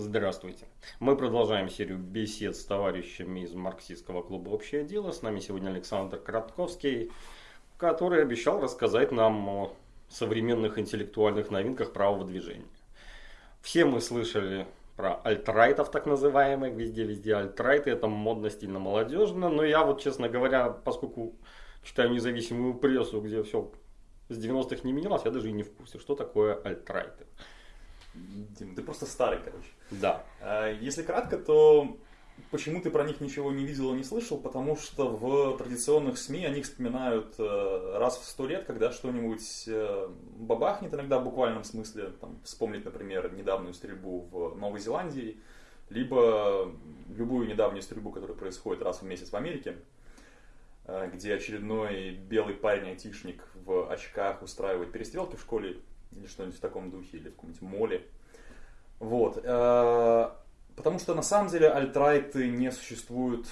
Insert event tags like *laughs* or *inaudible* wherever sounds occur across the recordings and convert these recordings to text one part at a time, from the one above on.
Здравствуйте. Мы продолжаем серию бесед с товарищами из марксистского клуба «Общее дело». С нами сегодня Александр Кратковский, который обещал рассказать нам о современных интеллектуальных новинках правого движения. Все мы слышали про альтрайтов так называемых, везде-везде альтрайты, это модно, стильно, молодежно, но я вот, честно говоря, поскольку читаю независимую прессу, где все с 90-х не менялось, я даже и не в курсе, что такое альтрайты. Дим, ты просто старый, короче. Да. А, если кратко, то почему ты про них ничего не видел и не слышал? Потому что в традиционных СМИ они вспоминают э, раз в сто лет, когда что-нибудь э, бабахнет, иногда в буквальном смысле. Там, вспомнить, например, недавнюю стрельбу в Новой Зеландии, либо любую недавнюю стрельбу, которая происходит раз в месяц в Америке, э, где очередной белый парень-айтишник в очках устраивает перестрелки в школе или что-нибудь в таком духе, или в каком-нибудь моле. Вот. Э, потому что на самом деле альтрайты не существуют,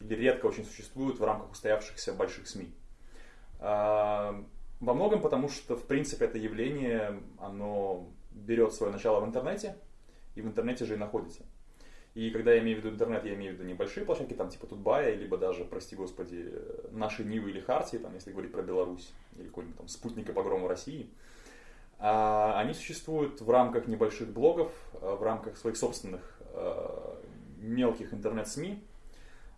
или редко очень существуют в рамках устоявшихся больших СМИ. Э, во многом потому, что в принципе это явление, оно берет свое начало в интернете, и в интернете же и находится. И когда я имею в виду интернет, я имею в виду небольшие площадки, там типа Тутбая, либо даже, прости господи, наши Нивы или Хартии, там, если говорить про Беларусь, или какой-нибудь там спутник и погрома России – а, они существуют в рамках небольших блогов, э, в рамках своих собственных э, мелких интернет-СМИ.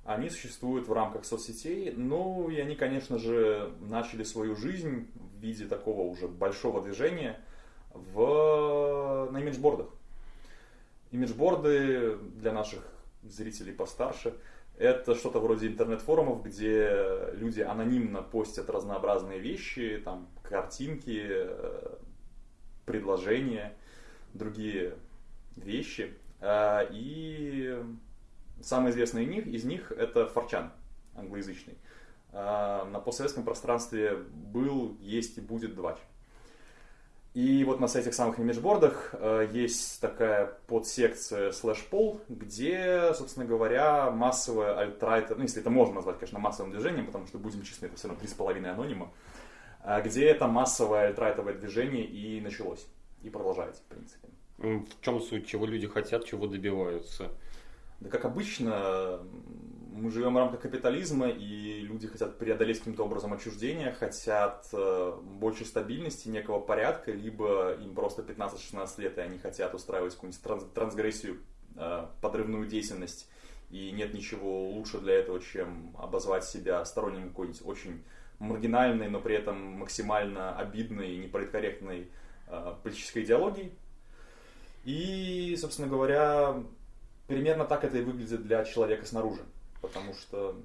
Они существуют в рамках соцсетей, ну и они, конечно же, начали свою жизнь в виде такого уже большого движения в, на имиджбордах. Имиджборды для наших зрителей постарше это что-то вроде интернет-форумов, где люди анонимно постят разнообразные вещи, там картинки, э, предложения, другие вещи. А, и самый известный из них, из них это Форчан, англоязычный. А, на постсоветском пространстве был, есть и будет двач. И вот на этих самых имиджбордах э, есть такая подсекция слэш пол, где, собственно говоря, массовое альтрайт, ну если это можно назвать, конечно, массовым движением, потому что, будем честны, это все равно 3,5 анонима, а где это массовое альтрайтовое движение и началось, и продолжается, в принципе. В чем суть, чего люди хотят, чего добиваются? Да как обычно, мы живем в рамках капитализма, и люди хотят преодолеть каким-то образом отчуждение, хотят э, больше стабильности, некого порядка, либо им просто 15-16 лет, и они хотят устраивать какую-нибудь трансгрессию, э, подрывную деятельность, и нет ничего лучше для этого, чем обозвать себя сторонним какой-нибудь очень маргинальной, но при этом максимально обидной и неполиткорректной э, политической идеологией. И, собственно говоря, примерно так это и выглядит для человека снаружи. Потому что,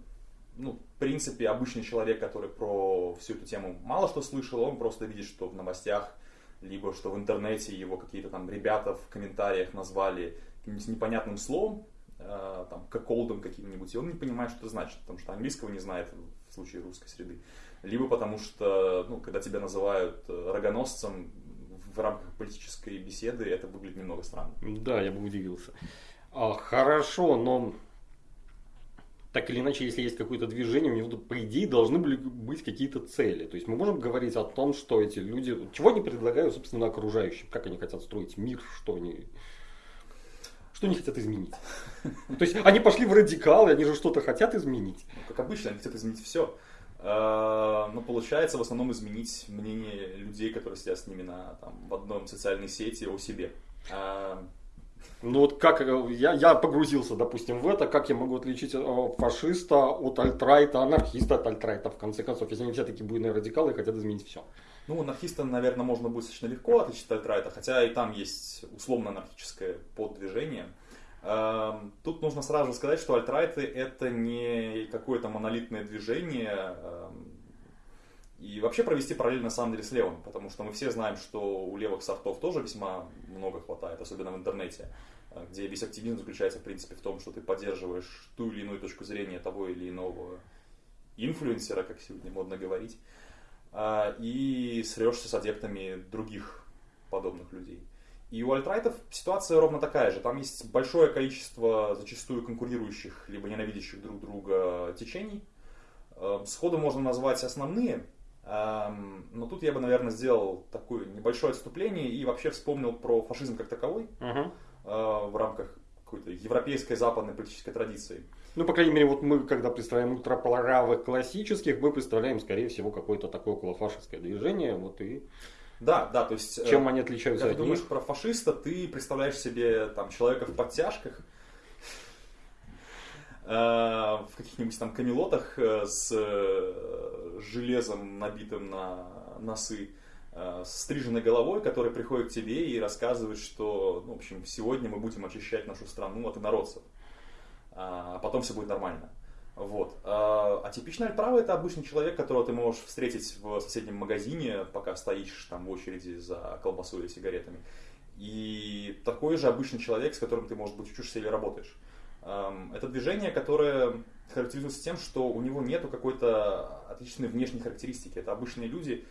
ну, в принципе, обычный человек, который про всю эту тему мало что слышал, он просто видит, что в новостях, либо что в интернете его какие-то там ребята в комментариях назвали каким-нибудь непонятным словом, э, там, как колдом каким-нибудь, и он не понимает, что это значит, потому что английского не знает в случае русской среды либо потому что, ну, когда тебя называют э, рогоносцем в рамках политической беседы, это выглядит немного странно. Да, я бы удивился. А, хорошо, но так или иначе, если есть какое-то движение, у него, по идее, должны были быть какие-то цели. То есть мы можем говорить о том, что эти люди, чего они предлагают, собственно, окружающим, как они хотят строить мир, что они, что они хотят изменить. То есть они пошли в радикалы, они же что-то хотят изменить. Ну, как обычно, они хотят изменить все. Но получается в основном изменить мнение людей, которые сидят с ними на, там, в одном социальной сети о себе. А, ну вот как э, я, я погрузился, допустим, в это, как я могу отличить э, фашиста от альтрайта, анархиста от альтрайта, в конце концов, если они все такие буйные радикалы и хотят изменить все. Ну, анархиста, наверное, можно будет достаточно легко отличить от альтрайта, хотя и там есть условно анархическое поддвижение. Тут нужно сразу сказать, что альтрайты это не какое-то монолитное движение, эм, и вообще провести параллель на самом деле с левым, потому что мы все знаем, что у левых софтов тоже весьма много хватает, особенно в интернете, э, где весь активизм заключается в принципе в том, что ты поддерживаешь ту или иную точку зрения того или иного инфлюенсера, как сегодня модно говорить, э, и срешься с адептами других подобных людей. И у альтрайтов ситуация ровно такая же. Там есть большое количество зачастую конкурирующих, либо ненавидящих друг друга течений. Эм, сходу можно назвать основные, эм, но тут я бы, наверное, сделал такое небольшое отступление и вообще вспомнил про фашизм как таковой. Uh-huh. В европейской западной политической традиции. Ну, по крайней мере, вот мы, когда представляем ультраправых классических, мы представляем, скорее всего, какое-то такое околофашистское движение. Вот и Да, да, то есть... э, чем они отличаются Когда от ты думаешь них. про фашиста, ты представляешь себе там человека в подтяжках, э, в каких-нибудь там камелотах э, с э, железом, набитым на носы, э, с стриженной головой, который приходит к тебе и рассказывает, что, ну, в общем, сегодня мы будем очищать нашу страну от инородцев, а потом все будет нормально. Вот. А а типичный альправый это обычный человек, которого ты можешь встретить в соседнем магазине, пока стоишь там в очереди за колбасой или сигаретами. И такой же обычный человек, с которым ты, может быть, учишься или работаешь. Это движение, которое характеризуется тем, что у него нету какой-то отличной внешней характеристики. Это обычные люди,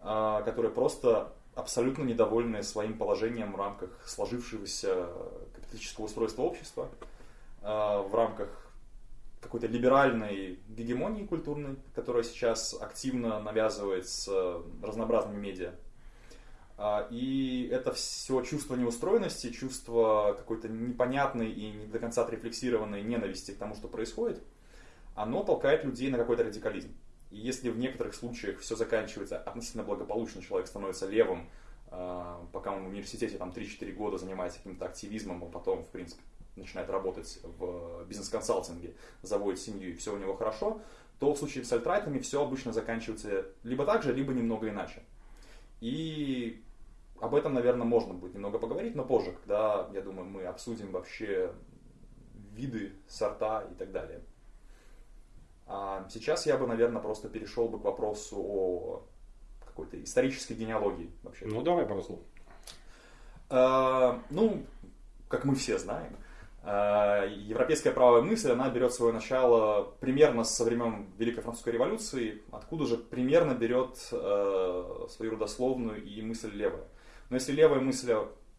а, которые просто абсолютно недовольны своим положением в рамках сложившегося капиталистического устройства общества, а, в рамках какой-то либеральной гегемонии культурной, которая сейчас активно навязывается разнообразными медиа. А, И это все чувство неустроенности, чувство какой-то непонятной и не до конца отрефлексированной ненависти к тому, что происходит, оно толкает людей на какой-то радикализм. И если в некоторых случаях все заканчивается относительно благополучно, человек становится левым, а, пока он в университете там 3-4 года занимается каким-то активизмом, а потом, в принципе, начинает работать в бизнес-консалтинге, заводит семью и все у него хорошо, то в случае с альтрайтами все обычно заканчивается либо так же, либо немного иначе. И об этом, наверное, можно будет немного поговорить, но позже, когда, я думаю, мы обсудим вообще виды, сорта и так далее. А сейчас я бы, наверное, просто перешел бы к вопросу о какой-то исторической генеалогии вообще. Ну, давай пару слов. А, ну, как мы все знаем, европейская правая мысль, она берет свое начало примерно со времен Великой Французской революции, откуда же примерно берет э, свою родословную и мысль левая. Но если левая мысль,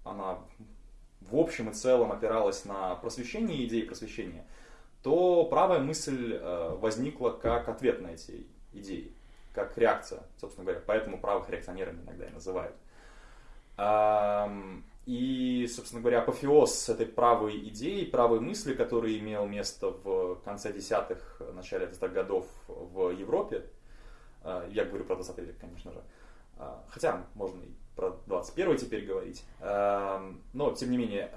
она в общем и целом опиралась на просвещение, идеи просвещения, то правая мысль э, возникла как ответ на эти идеи, как реакция, собственно говоря. Поэтому правых реакционерами иногда и называют. И, собственно говоря, апофеоз этой правой идеи, правой мысли, который имел место в конце десятых, начале 20-х годов в Европе, а, я говорю про 20 век, конечно же, А, хотя можно и про 21 теперь говорить, Ам, но тем не менее,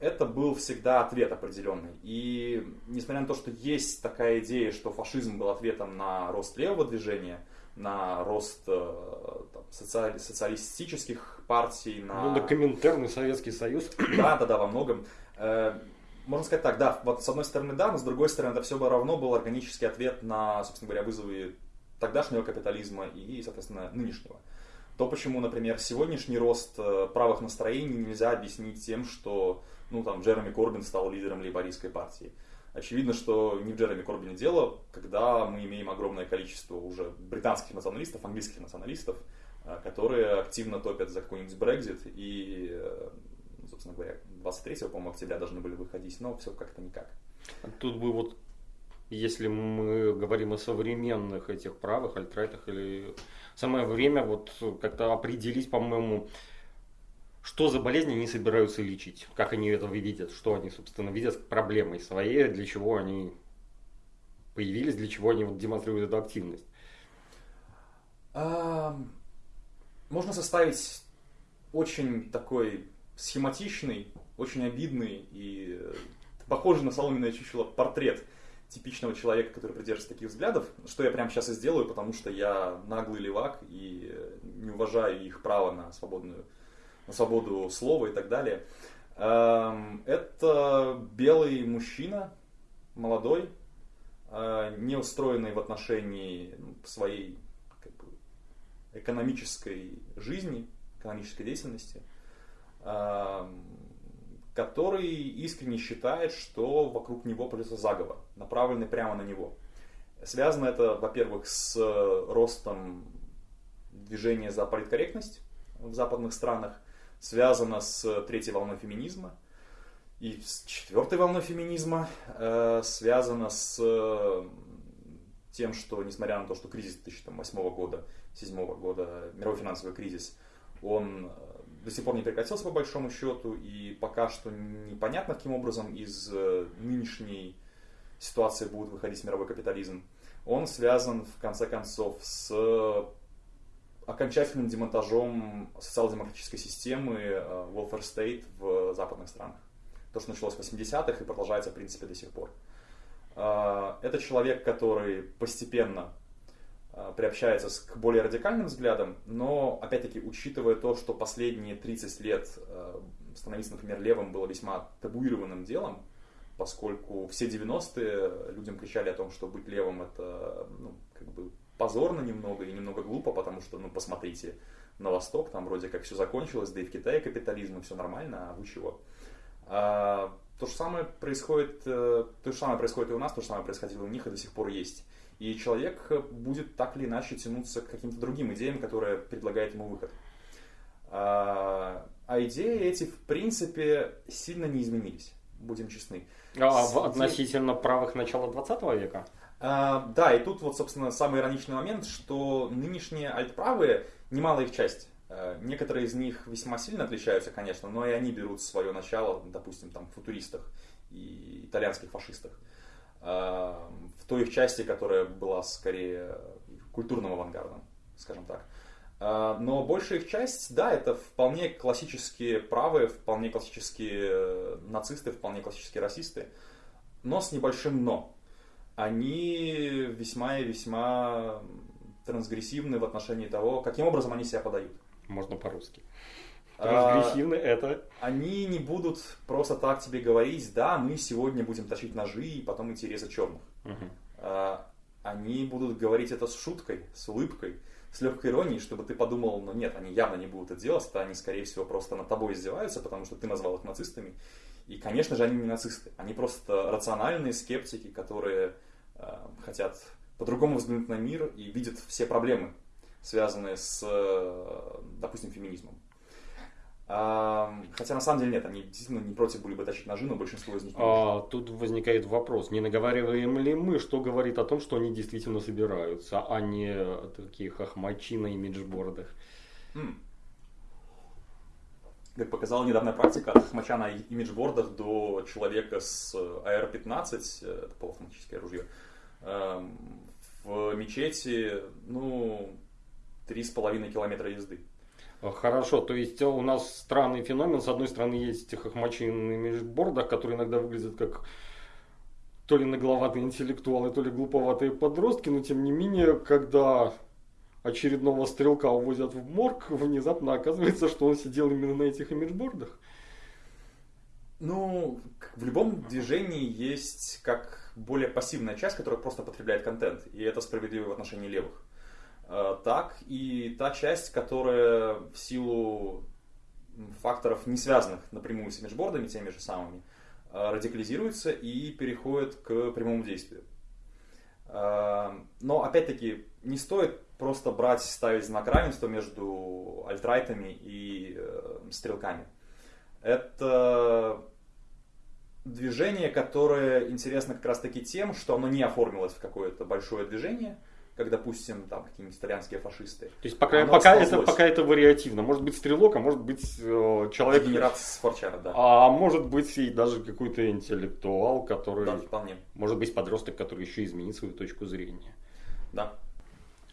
это был всегда ответ определенный. И несмотря на то, что есть такая идея, что фашизм был ответом на рост левого движения, на рост э, там, социали- социалистических партий, на... Ну, на Коминтерн и Советский Союз. *clears throat* Да, да, да, во многом. Э, Можно сказать так, да, вот с одной стороны да, но с другой стороны это все бы равно был органический ответ на, собственно говоря, вызовы тогдашнего капитализма и, соответственно, нынешнего. То, почему, например, сегодняшний рост э, правых настроений нельзя объяснить тем, что, ну, там, Джереми Корбин стал лидером лейбористской партии. Очевидно, что не в Джереми Корбине дело, когда мы имеем огромное количество уже британских националистов, английских националистов, которые активно топят за какой-нибудь Брекзит и, э, собственно говоря, 23 по-моему, октября должны были выходить, но все как-то никак. Тут бы вот, если мы говорим о современных этих правых, альтрайтах, или самое время вот как-то определить, по-моему, что за болезни они собираются лечить, как они это видят, что они, собственно, видят проблемой своей, для чего они появились, для чего они вот демонстрируют эту активность. Можно составить очень такой схематичный, очень обидный и э, похожий на соломенное чучело портрет типичного человека, который придерживается таких взглядов, что я прямо сейчас и сделаю, потому что я наглый левак и не уважаю их право на свободную на свободу слова и так далее. Эм, Это белый мужчина, молодой, э, не устроенный в отношении своей экономической жизни, экономической деятельности, который искренне считает, что вокруг него произошел заговор, направленный прямо на него. Связано это, во-первых, с ростом движения за политкорректность в западных странах, связано с третьей волной феминизма, и с четвертой волной феминизма э, связано с тем, что несмотря на то, что кризис 2008 года, 2007 года, мировой финансовый кризис, он э, до сих пор не прекратился по большому счету, и пока что непонятно, каким образом из э, нынешней ситуации будет выходить мировой капитализм. Он связан, в конце концов, с окончательным демонтажом социал-демократической системы э, welfare state в западных странах. То, что началось в 80-х и продолжается, в принципе, до сих пор. Это человек, который постепенно приобщается к более радикальным взглядам, но, опять-таки, учитывая то, что последние 30 лет становиться, например, левым было весьма табуированным делом, поскольку все 90-е людям кричали о том, что быть левым это ну, как бы позорно немного и немного глупо, потому что, ну, посмотрите на Восток, там вроде как все закончилось, да и в Китае капитализм, и все нормально, а вы чего? А, то же самое происходит, э, то же самое происходит и у нас, то же самое происходило у них и до сих пор есть. И человек будет так или иначе тянуться к каким-то другим идеям, которые предлагает ему выход. А, а идеи эти, в принципе, сильно не изменились, будем честны. А, С... относительно правых начала 20 века? А, да, и тут вот, собственно, самый ироничный момент, что нынешние альтправые, немалая их часть, а, некоторые из них весьма сильно отличаются, конечно, но и они берут свое начало, допустим, там, в футуристах и итальянских фашистах. В той их части, которая была скорее культурным авангардом, скажем так. Но большая их часть, да, это вполне классические правые, вполне классические э, нацисты, вполне классические расисты, но с небольшим «но» они весьма и весьма трансгрессивны в отношении того, каким образом они себя подают. Можно по-русски. Трансгрессивны а, это... Они не будут просто так тебе говорить, да, мы сегодня будем точить ножи и потом идти резать черных. Угу. А, они будут говорить это с шуткой, с улыбкой, с легкой иронией, чтобы ты подумал, ну нет, они явно не будут это делать, это они, скорее всего, просто над тобой издеваются, потому что ты назвал их нацистами, и, конечно же, они не нацисты. Они просто рациональные скептики, которые э, хотят по-другому взглянуть на мир и видят все проблемы, связанные с, допустим, феминизмом. Хотя на самом деле нет, они действительно не против были бы тащить ножи, но большинство из них не а, Тут возникает вопрос, не наговариваем ли мы, что говорит о том, что они действительно собираются, а не такие хохмачи на имиджбордах. Mm как показала недавняя практика, от хмача на имиджбордах до человека с AR-15, э, это полуавтоматическое ружье, в мечети, ну, три с половиной километра езды. Хорошо, то есть у нас странный феномен. С одной стороны, есть хохмачи на имиджбордах, которые иногда выглядят как то ли нагловатые интеллектуалы, то ли глуповатые подростки, но тем не менее, когда очередного стрелка увозят в морг, внезапно оказывается, что он сидел именно на этих имиджбордах. Ну, в любом движении есть как более пассивная часть, которая просто потребляет контент, и это справедливо в отношении левых. А, так и та часть, которая в силу факторов, не связанных напрямую с имиджбордами, теми же самыми, а, радикализируется и переходит к прямому действию. А, но опять-таки не стоит просто брать, ставить знак равенства между альтрайтами и э, стрелками. Это движение, которое интересно как раз таки тем, что оно не оформилось в какое-то большое движение, как, допустим, там какие-нибудь итальянские фашисты. То есть пока, пока, это, пока это вариативно. Может быть стрелок, а может быть э, человек... Генерат с форчара, да. А может быть и даже какой-то интеллектуал, который... Да, вполне. Может быть подросток, который еще изменит свою точку зрения. Да.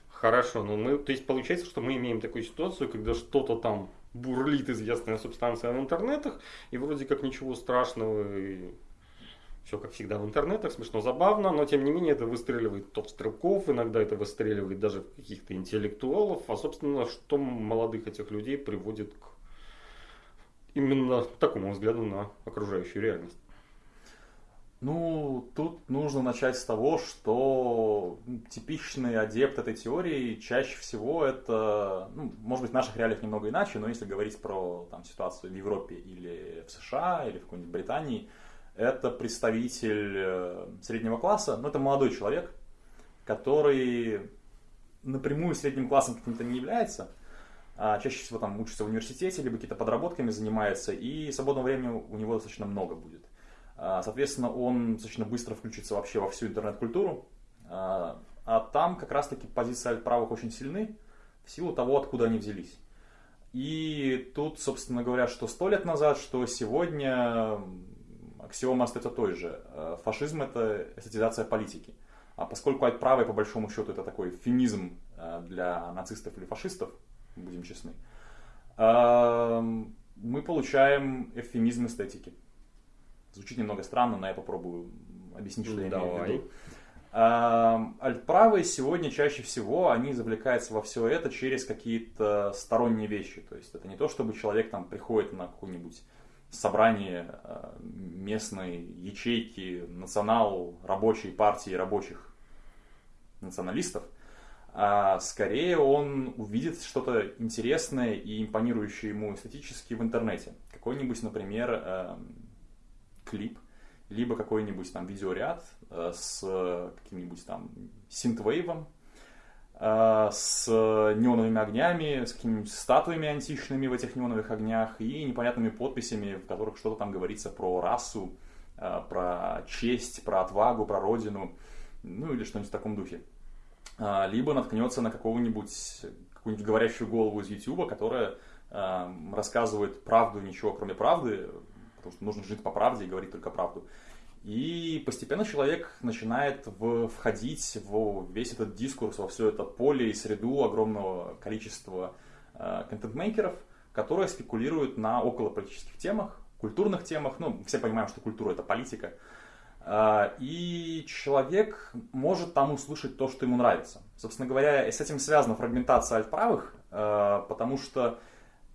Хорошо, ну мы, то есть получается, что мы имеем такую ситуацию, когда что-то там бурлит известная субстанция в интернетах, и вроде как ничего страшного, и все как всегда в интернетах, смешно, забавно, но тем не менее это выстреливает топ стрелков, иногда это выстреливает даже каких-то интеллектуалов, а собственно, что молодых этих людей приводит к именно такому взгляду на окружающую реальность. Ну, тут нужно начать с того, что типичный адепт этой теории чаще всего это, ну, может быть, в наших реалиях немного иначе, но если говорить про там, ситуацию в Европе или в США, или в какой-нибудь Британии, это представитель э, среднего класса, но это молодой человек, который напрямую средним классом каким-то не является, а чаще всего там учится в университете, либо какие-то подработками занимается, и свободного времени у него достаточно много будет. А, соответственно, он достаточно быстро включится вообще во всю интернет-культуру. А, а там как раз-таки позиции правых очень сильны в силу того, откуда они взялись. И тут, собственно говоря, что сто лет назад, что сегодня аксиома остается той же. Э, фашизм – это эстетизация политики. А поскольку альтправый, по большому счету, это такой фемизм э, для нацистов или фашистов, будем честны, эм, мы получаем эвфемизм эстетики. Звучит немного странно, но я попробую объяснить, что я имею в виду. Эм, альтправые сегодня чаще всего, они завлекаются во все это через какие-то сторонние вещи. То есть это не то, чтобы человек там приходит на какую-нибудь собрание э, местной ячейки национал рабочей партии рабочих националистов, а скорее он увидит что-то интересное и импонирующее ему эстетически в интернете. Какой-нибудь, например, э, клип, либо какой-нибудь там видеоряд э, с каким-нибудь там синтвейвом, с неоновыми огнями, с какими-нибудь статуями античными в этих неоновых огнях и непонятными подписями, в которых что-то там говорится про расу, э, про честь, про отвагу, про родину, ну или что-нибудь в таком духе. Э, либо наткнется на какого-нибудь, какую-нибудь говорящую голову из YouTube, которая рассказывает правду, ничего кроме правды, потому что нужно жить по правде и говорить только правду. И постепенно человек начинает в, входить в весь этот дискурс, во все это поле и среду огромного количества э, контент-мейкеров, которые спекулируют на околополитических темах, культурных темах. Ну, все понимаем, что культура это политика. Э, и человек может там услышать то, что ему нравится. Собственно говоря, с этим связана фрагментация альтправых, э, потому что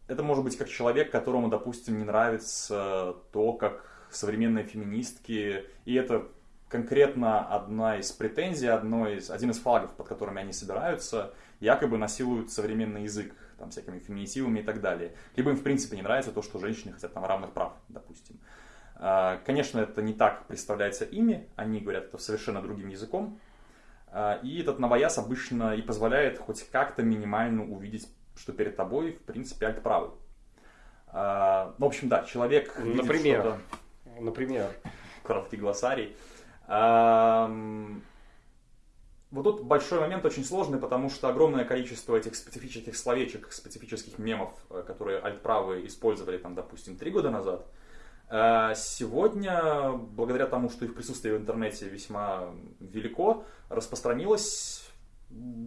это может быть как человек, которому, допустим, не нравится то, как современные феминистки, и это конкретно одна из претензий, одно из, один из флагов, под которыми они собираются, якобы насилуют современный язык, там, всякими феминитивами и так далее. Либо им, в принципе, не нравится то, что женщины хотят там равных прав, допустим. А, конечно, это не так представляется ими, они говорят это совершенно другим языком, а, и этот новояз обычно и позволяет хоть как-то минимально увидеть, что перед тобой, в принципе, альт-правый. А, ну, в общем, да, человек Например? что-то Например? Краткий глоссарий. Вот тут большой момент очень сложный, потому что огромное количество этих специфических словечек, специфических мемов, э, которые альтправые использовали, там, допустим, три года назад, э, сегодня, благодаря тому, что их присутствие в интернете весьма велико, распространилось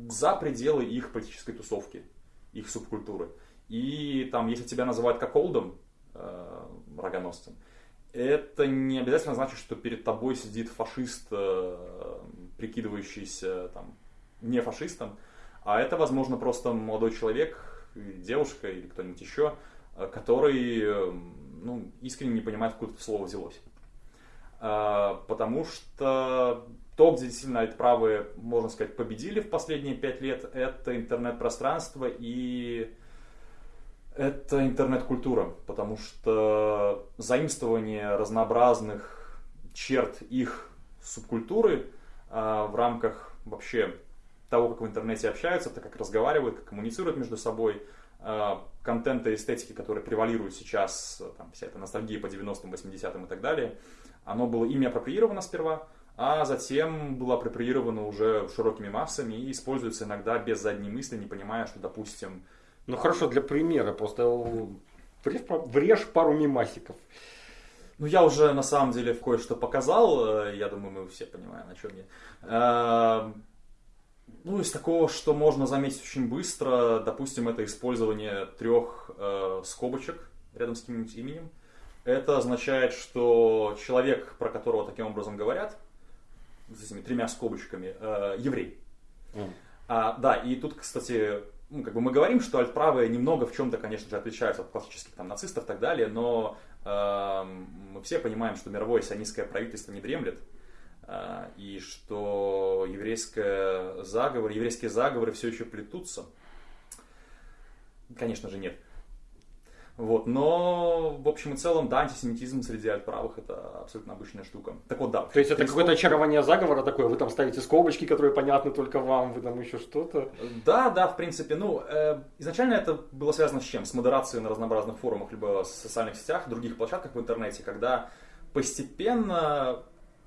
за пределы их политической тусовки, их субкультуры. И там, если тебя называют как Олдом, э, рогоносцем, это не обязательно значит, что перед тобой сидит фашист, э, прикидывающийся там, не фашистом, а это, возможно, просто молодой человек, девушка или кто-нибудь еще, э, который э, ну, искренне не понимает, откуда это слово взялось. Потому что то, где действительно правые, можно сказать, победили в последние пять лет, это интернет-пространство и это интернет-культура, потому что заимствование разнообразных черт их субкультуры э, в рамках вообще того, как в интернете общаются, так как разговаривают, как коммуницируют между собой, э, контента и эстетики, которые превалируют сейчас, там, вся эта ностальгия по 90-м, 80-м и так далее, оно было ими апроприировано сперва, а затем было апроприировано уже широкими массами и используется иногда без задней мысли, не понимая, что, допустим, ну хорошо, для примера, просто врежь, врежь пару мимасиков. Ну, я уже на самом деле кое-что показал, э, я думаю, мы все понимаем, о чем я. Э, ну, из такого, что можно заметить очень быстро, допустим, это использование трех э, скобочек рядом с каким-нибудь именем. Это означает, что человек, про которого таким образом говорят, с этими тремя скобочками, э, еврей. Mm. А, да, и тут, кстати, ну, как бы мы говорим, что альтправые немного в чем-то, конечно же, отличаются от классических там, нацистов и так далее, но э, мы все понимаем, что мировое сионистское правительство не дремлет, э, и что еврейское заговор, еврейские заговоры все еще плетутся. Конечно же, нет. Вот, но в общем и целом, да, антисемитизм среди альтправых это абсолютно обычная штука. Так вот, да. То есть это какое-то очарование заговора такое, вы там ставите скобочки, которые понятны только вам, вы там еще что-то? Да, да, в принципе, ну, э, изначально это было связано с чем? С модерацией на разнообразных форумах, либо в социальных сетях, других площадках в интернете, когда постепенно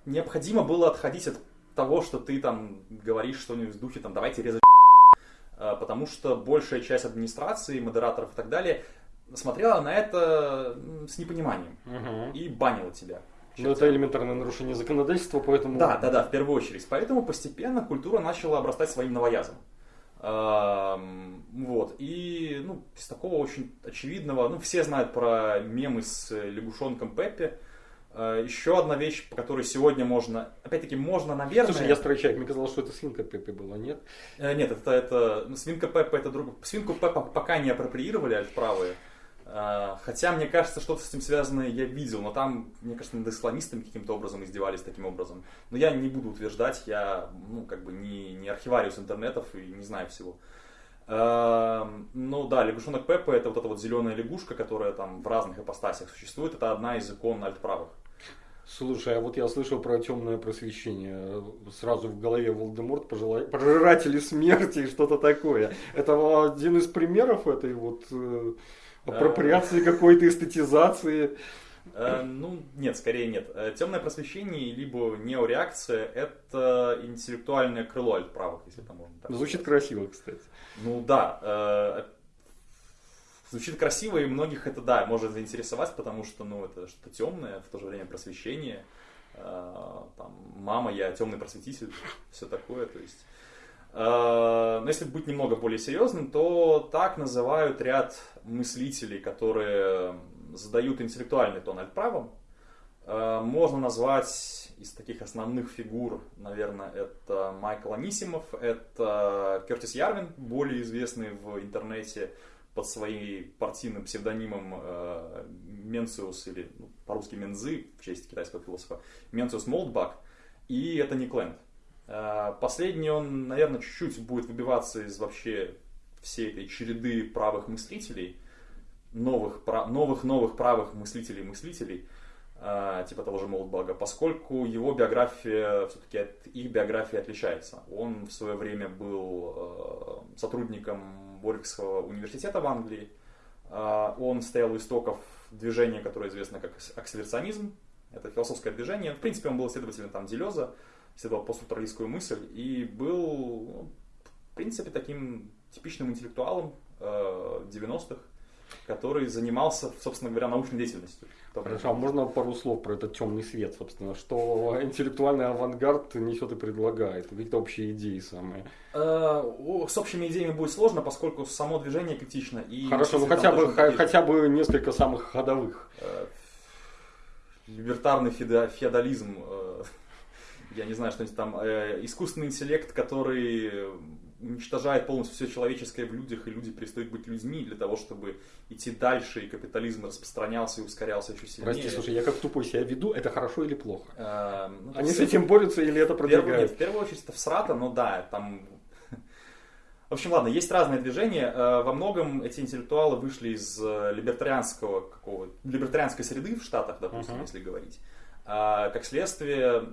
необходимо было отходить от того, что ты там говоришь что-нибудь в духе, там, давайте резать э, потому что большая часть администрации, модераторов и так далее смотрела на это с непониманием Угу. и банила тебя. Ну, это элементарное нарушение законодательства, поэтому... Да, да, да, в первую очередь. Поэтому постепенно культура начала обрастать своим новоязом. Вот. И, ну, из такого очень очевидного, ну, все знают про мемы с лягушонком Пеппи. Э, Еще одна вещь, по которой сегодня можно, опять-таки, можно, наверное... Слушай, я старый человек, мне казалось, что это свинка Пеппи была, нет? Э, Нет, это, это ну, свинка Пеппа это друг. Свинку Пеппа пока не апроприировали альтправые. Э, Хотя, мне кажется, что-то с этим связанное я видел, но там, мне кажется, над исламистами каким-то образом издевались таким образом. Но я не буду утверждать, я, ну, как бы не, не архивариус интернетов и не знаю всего. Э, Ну да, лягушонок Пеппа это вот эта вот зеленая лягушка, которая там в разных ипостасях существует. Это одна из икон альтправых. Слушай, а вот я слышал про темное просвещение. Сразу в голове Волдеморт, пожела- пожиратели смерти и что-то такое. Это один из примеров этой вот э, апроприации какой-то, эстетизации. Э, Ну, нет, скорее нет. Э, Темное просвещение, либо неореакция, это интеллектуальное крыло альтправых, если это можно так Звучит сказать. красиво, кстати. Ну да, э, звучит красиво, и многих это, да, может заинтересовать, потому что, ну, это что-то темное, в то же время просвещение. Там, мама, я темный просветитель, все такое, то есть... Э, Но если быть немного более серьезным, то так называют ряд мыслителей, которые задают интеллектуальный тон альтправам. Э, Можно назвать из таких основных фигур, наверное, это Майкл Анисимов, это Кертис Ярвин, более известный в интернете под своим партийным псевдонимом э, Менциус, или ну, по-русски Мензы, в честь китайского философа, Менциус Молдбак, и это Ник Ленд. Э, Последний он, наверное, чуть-чуть будет выбиваться из вообще всей этой череды правых мыслителей, новых, новых, новых правых мыслителей-мыслителей, э, типа того же Молдбага, поскольку его биография все-таки от их биографии отличается. Он в свое время был э, сотрудником Warwickского университета в Англии. Он стоял у истоков движения, которое известно как акселерационизм. Это философское движение. В принципе, он был исследователем там Делеза, исследовал постструктуралистскую мысль и был, ну, в принципе, таким типичным интеллектуалом э, 90-х, который занимался, собственно говоря, научной деятельностью. Хорошо, а можно пару слов про этот темный свет, собственно, что интеллектуальный авангард несет и предлагает, какие-то общие идеи самые. Э, С общими идеями будет сложно, поскольку само движение критично. И Хорошо, ну хотя бы, хотя бы несколько самых ходовых. Э, Либертарный феодализм, э, я не знаю, что-нибудь там, э, искусственный интеллект, который уничтожает полностью все человеческое в людях, и люди перестают быть людьми для того, чтобы идти дальше, и капитализм распространялся и ускорялся еще сильнее. Прости, слушай, я как тупой себя веду, это хорошо или плохо? Э, ну, Они с этим борются или это В первую, нет, продвигают? в первую очередь это всрато, но да, там... *laughs* В общем, ладно, есть разные движения. Э, Во многом эти интеллектуалы вышли из э, либертарианского какого либертарианской среды в Штатах, допустим, Мгм. если говорить. А, Как следствие,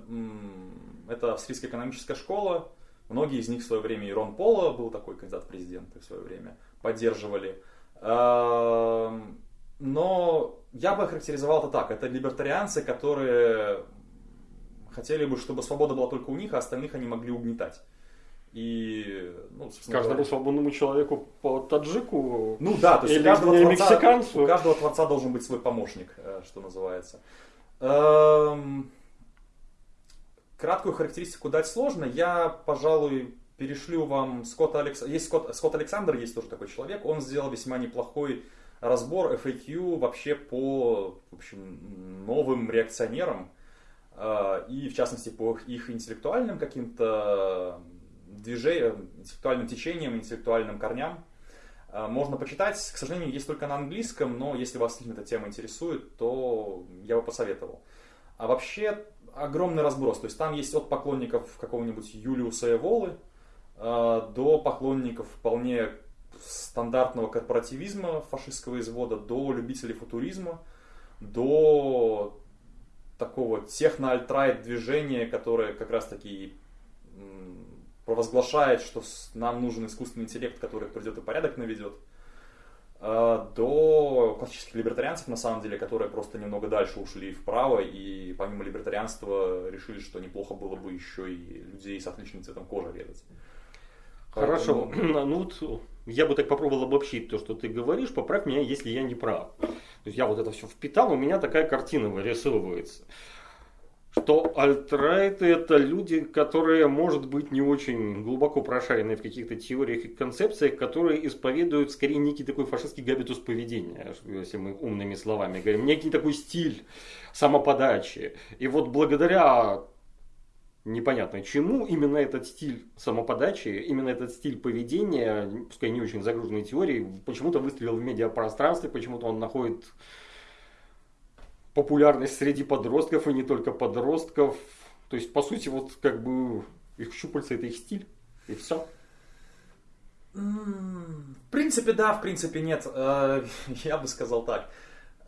это австрийская экономическая школа. Многие из них в свое время, и Рон Пола был такой кандидат в президенты в свое время, поддерживали. А, Но я бы охарактеризовал это так. Это либертарианцы, которые хотели бы, чтобы свобода была только у них, а остальных они могли угнетать. И, ну, Каждому свободному человеку по таджику ну да, то есть Или у каждого, творца, мексиканцу. у каждого творца должен быть свой помощник, э, что называется. Эм, Краткую характеристику дать сложно. Я, пожалуй, перешлю вам Скотта Алекс... Есть Скотт... Скотт Александр, есть тоже такой человек. Он сделал весьма неплохой разбор FAQ вообще по в общем, новым реакционерам. э, И, в частности, по их интеллектуальным каким-то движениям, интеллектуальным течениям, интеллектуальным корням. Э, Можно почитать, к сожалению, есть только на английском, но если вас сильно эта тема интересует, то я бы посоветовал. А вообще огромный разброс. То есть там есть от поклонников какого-нибудь Юлиуса Эволы э, до поклонников вполне стандартного корпоративизма фашистского извода, до любителей футуризма, до такого техно-альтрайт движения, которое как раз таки провозглашает, что нам нужен искусственный интеллект, который придет и порядок наведет, э, до классических либертарианцев, на самом деле, которые просто немного дальше ушли вправо и помимо либертарианства решили, что неплохо было бы еще и людей с отличным цветом кожи резать. Хорошо. Ну вот я бы так попробовал обобщить то, что ты говоришь. Поправь меня, если я не прав. То есть я вот это все впитал, у меня такая картина вырисовывается что альтрайты это люди, которые, может быть, не очень глубоко прошарены в каких-то теориях и концепциях, которые исповедуют скорее некий такой фашистский габитус поведения, если мы умными словами говорим, некий такой стиль самоподачи. И вот благодаря непонятно чему, именно этот стиль самоподачи, именно этот стиль поведения, пускай не очень загруженной теорией, почему-то выстрелил в медиапространстве, почему-то он находит популярность среди подростков и не только подростков. То есть, по сути, вот как бы их щупальца это их стиль, и все. В принципе, да, в принципе, нет. Э, *laughs* я бы сказал так.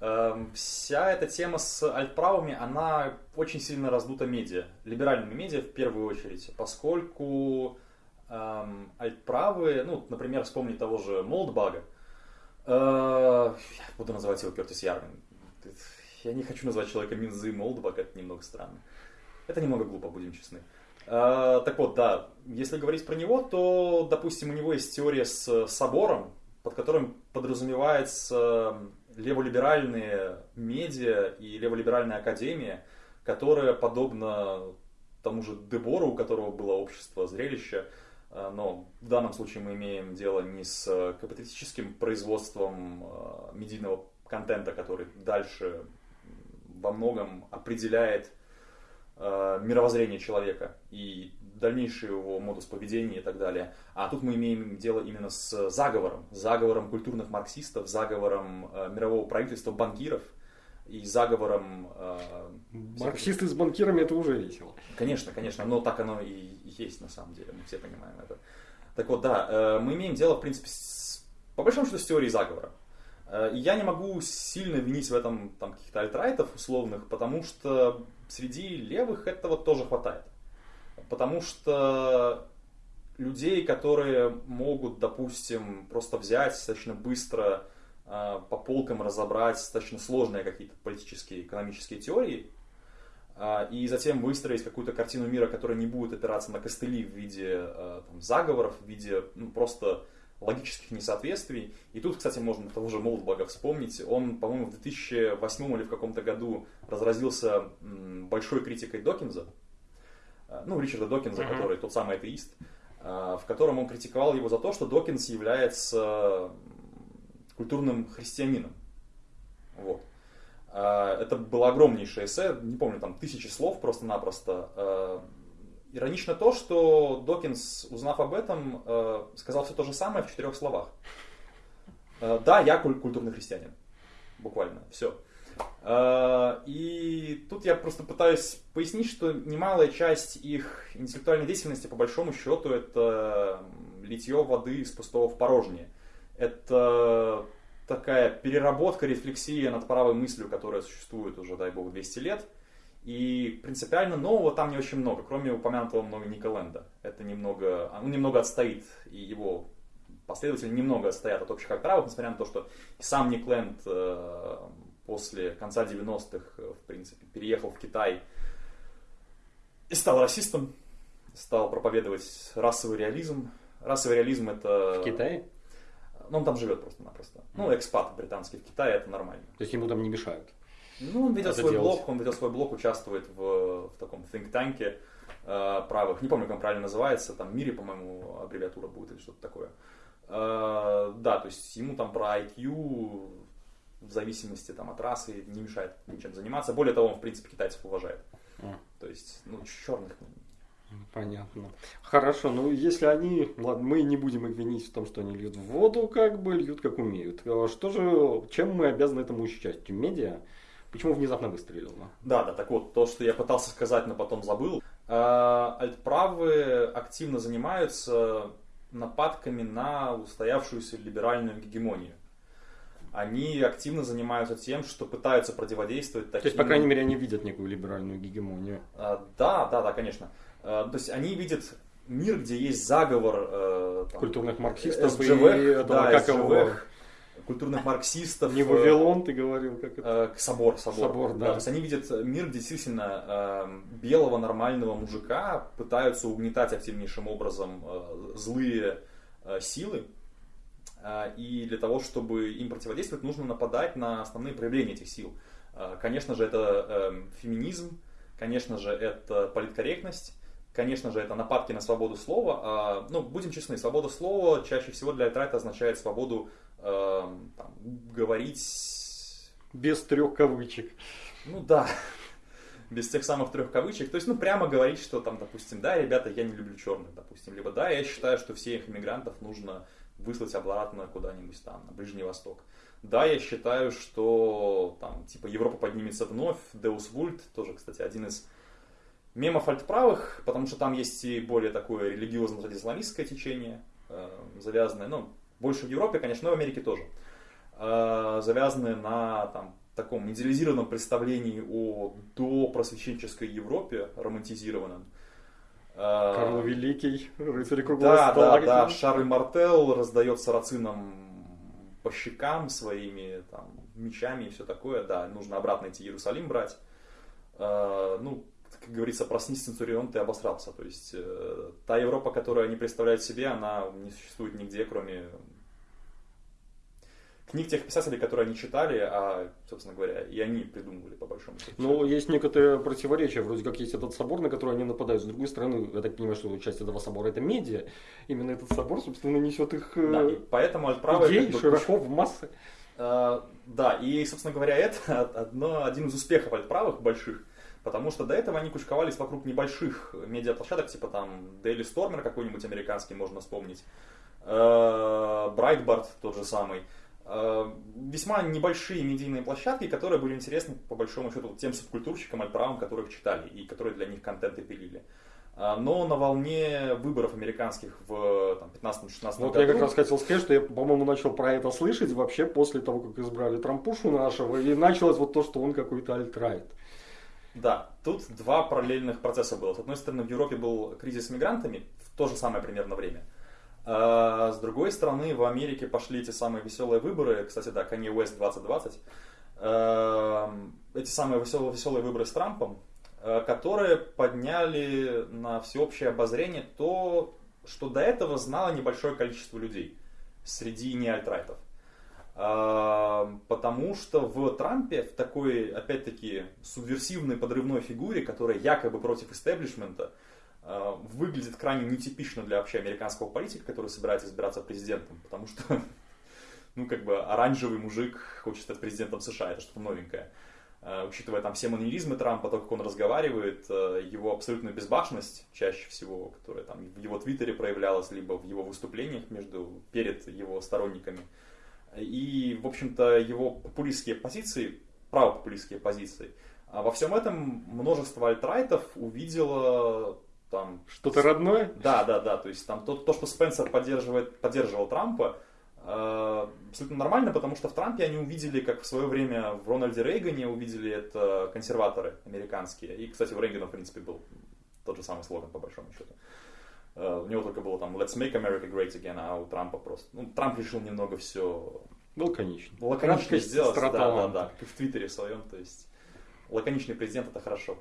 Эм, вся эта тема с альтправыми, она очень сильно раздута медиа, либеральными медиа в первую очередь, поскольку эм, альтправые, ну, например, вспомни того же Молдбага, э, буду называть его Кертис Ярвин, я не хочу назвать человека Минзы Молдова, это немного странно. Это немного глупо, будем честны. А, так вот, да, если говорить про него, то, допустим, у него есть теория с собором, под которым подразумевается леволиберальные медиа и леволиберальная академия, которая, подобно тому же Дебору, у которого было общество зрелища, но в данном случае мы имеем дело не с капиталистическим производством а, медийного контента, который дальше во многом определяет э, мировоззрение человека и дальнейший его модус поведения и так далее. А тут мы имеем дело именно с заговором, заговором культурных марксистов, заговором э, мирового правительства, банкиров и заговором... Э, Марксисты с банкирами это уже весело. Конечно, конечно, но так оно и есть на самом деле, мы все понимаем это. Так вот, да, э, мы имеем дело, в принципе, с, по большому счету, с теорией заговора. Э, я не могу сильно винить в этом там, каких-то альтрайтов условных, потому что среди левых этого тоже хватает. Потому что людей, которые могут, допустим, просто взять достаточно быстро э, по полкам разобрать достаточно сложные какие-то политические, экономические теории, э, и затем выстроить какую-то картину мира, которая не будет опираться на костыли в виде там, заговоров, в виде ну, просто логических несоответствий. И тут, кстати, можно того же Молдбага вспомнить. Он, по-моему, в 2008 или в каком-то году разразился большой критикой Докинза. Э, ну, Ричарда Докинза, uh-huh. который тот самый атеист, э, в котором он критиковал его за то, что Докинс является культурным христианином. Вот. Э, это было огромнейшее эссе, не помню, там тысячи слов просто-напросто Иронично то, что Докинс, узнав об этом, э, сказал все то же самое в четырех словах. Э, да, я культурный христианин. Буквально. Все. Э, и тут я просто пытаюсь пояснить, что немалая часть их интеллектуальной деятельности, по большому счету, это литье воды из пустого в порожнее. Это такая переработка, рефлексия над правой мыслью, которая существует уже, дай бог, 200 лет – и принципиально нового там не очень много, кроме упомянутого много Ника Ленда. Это немного, он немного отстоит, и его последователи немного отстоят от общих актравов, несмотря на то, что сам Ник Ленд э, после конца 90-х, э, в принципе, переехал в Китай и стал расистом, стал проповедовать расовый реализм. Расовый реализм это... В Китае? Ну, он там живет просто-напросто. Ну, экспат британский в Китае, это нормально. То есть ему там не мешают? Ну, он ведет свой делать. блог, он ведет свой блог, участвует в, в таком think танке э, правых, не помню, как он правильно называется, там Мире, по-моему, аббревиатура будет или что-то такое. Э, да, то есть ему там про IQ в зависимости там, от расы не мешает ничем заниматься. Более того, он, в принципе, китайцев уважает. А. То есть, ну, черных Понятно. Хорошо, ну если они, ладно, мы не будем их винить в том, что они льют в воду, как бы льют как умеют. А что же, чем мы обязаны этому участию? Медиа? Почему внезапно выстрелил? Да, да, так вот, то, что я пытался сказать, но потом забыл. А, альтправые активно занимаются нападками на устоявшуюся либеральную гегемонию. Они активно занимаются тем, что пытаются противодействовать таким... То есть, по крайней мере, они видят некую либеральную гегемонию. А, да, да, да, конечно. А, то есть, они видят мир, где есть заговор... Э, там, Культурных марксистов СЖВ, и этого, да, как СЖВ, его культурных марксистов. Не Вавилон, ты говорил, как это? Собор, собор. Собор, да. да. То есть они видят мир, где действительно белого нормального мужика пытаются угнетать активнейшим образом злые силы, и для того, чтобы им противодействовать, нужно нападать на основные проявления этих сил. Конечно же, это феминизм, конечно же, это политкорректность, конечно же, это нападки на свободу слова. А, ну, будем честны, свобода слова чаще всего для Альтрайта означает свободу э, там, говорить... Без трех кавычек. Ну да, *laughs* без тех самых трех кавычек. То есть, ну, прямо говорить, что там, допустим, да, ребята, я не люблю черных, допустим. Либо да, я считаю, что всех иммигрантов нужно выслать обратно куда-нибудь там, на Ближний Восток. Да, я считаю, что там, типа, Европа поднимется вновь. Deus Vult, тоже, кстати, один из мемов альтправых, потому что там есть и более такое религиозно-традиционалистское течение, э, завязанное, ну, больше в Европе, конечно, но в Америке тоже, э, завязанное на там, таком идеализированном представлении о допросвященческой Европе, романтизированном. Э, Карл Великий, рыцарь круглого Да, да, да, Шарль Мартел раздает сарацинам по щекам своими там, мечами и все такое, да, нужно обратно идти Иерусалим брать. Ну, как говорится, проснись, Центурион, ты обосрался. То есть э, та Европа, которую они представляют себе, она не существует нигде, кроме книг тех писателей, которые они читали, а, собственно говоря, и они придумывали, по большому счету. Ну, есть некоторые противоречия, вроде как есть этот собор, на который они нападают. С другой стороны, я так понимаю, что часть этого собора это медиа. Именно этот собор, собственно, несет их э, да, и поэтому отправы идей как бы, широко в массы. Uh, да, и, собственно говоря, это *laughs* одно, один из успехов альтправых больших, Потому что до этого они кучковались вокруг небольших медиаплощадок, типа там Daily Stormer какой-нибудь американский можно вспомнить, Брайтбард э, тот же самый. Э, весьма небольшие медийные площадки, которые были интересны по большому счету тем субкультурщикам, альправам, которых читали и которые для них контенты пилили. Э, но на волне выборов американских в 15-16 вот году... я как раз хотел сказать, что я, по-моему, начал про это слышать вообще после того, как избрали Трампушу нашего, и началось вот то, что он какой-то альтрайт. Да, тут два параллельных процесса было. С одной стороны, в Европе был кризис с мигрантами в то же самое примерно время. А с другой стороны, в Америке пошли эти самые веселые выборы. Кстати, да, Kanye West 2020. Эм, эти самые веселые, веселые выборы с Трампом, э, которые подняли на всеобщее обозрение то, что до этого знало небольшое количество людей среди неальтрайтов. Потому что в Трампе, в такой, опять-таки, субверсивной подрывной фигуре, которая якобы против истеблишмента, а, выглядит крайне нетипично для вообще американского политика, который собирается избираться президентом, потому что, *laughs* ну, как бы, оранжевый мужик хочет стать президентом США, это что-то новенькое. А, учитывая там все манеризмы Трампа, то, как он разговаривает, а, его абсолютную безбашенность, чаще всего, которая там в его твиттере проявлялась, либо в его выступлениях между, перед его сторонниками, и, в общем-то, его популистские позиции, правопопулистские позиции, а во всем этом множество альтрайтов увидело там... Что-то родное? Да, да, да. То есть там то, то что Спенсер поддерживает, поддерживал Трампа, э, абсолютно нормально, потому что в Трампе они увидели, как в свое время в Рональде Рейгане увидели это консерваторы американские. И, кстати, у Рейгана, в принципе, был тот же самый слоган, по большому счету. У него только было там Let's make America great again, а у Трампа просто... Ну, Трамп решил немного все... Лаконично. Лаконично сделать, да, да, да, как в Твиттере своем, то есть лаконичный президент это хорошо.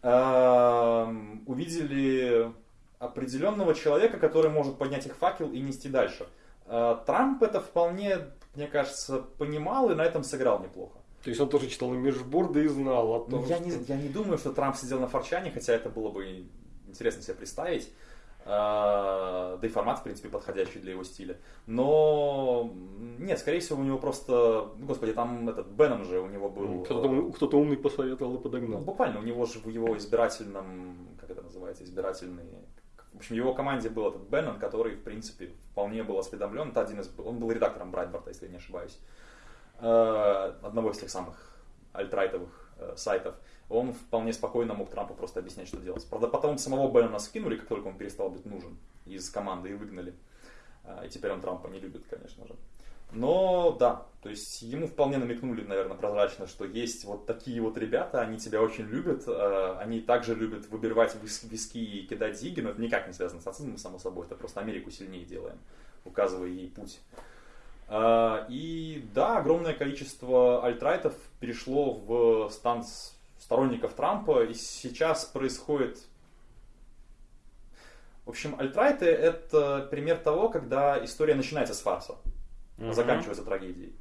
Uh, увидели определенного человека, который может поднять их факел и нести дальше. Uh, Трамп это вполне, мне кажется, понимал и на этом сыграл неплохо. То есть он тоже читал межборды и знал о том, я, что... не, я не думаю, что Трамп сидел на форчане, хотя это было бы интересно себе представить. А, да и формат, в принципе, подходящий для его стиля. Но нет, скорее всего, у него просто, ну, господи, там этот Беном же у него был. Кто-то, кто-то умный посоветовал и подогнал. Буквально, у него же в его избирательном, как это называется, избирательный в общем, в его команде был этот Беннон, который, в принципе, вполне был осведомлен. Это один из, он был редактором Брайтборта, если я не ошибаюсь. Э, одного из тех самых альтрайтовых э, сайтов он вполне спокойно мог Трампу просто объяснять, что делать. Правда, потом самого Беннона скинули, как только он перестал быть нужен из команды и выгнали. А, и теперь он Трампа не любит, конечно же. Но да, то есть ему вполне намекнули, наверное, прозрачно, что есть вот такие вот ребята, они тебя очень любят, а, они также любят выбивать виски и кидать зиги, но это никак не связано с нацизмом, само собой, это просто Америку сильнее делаем, указывая ей путь. А, и да, огромное количество альтрайтов перешло в стан сторонников Трампа, и сейчас происходит... В общем, альтрайты это пример того, когда история начинается с фарса, а заканчивается трагедией.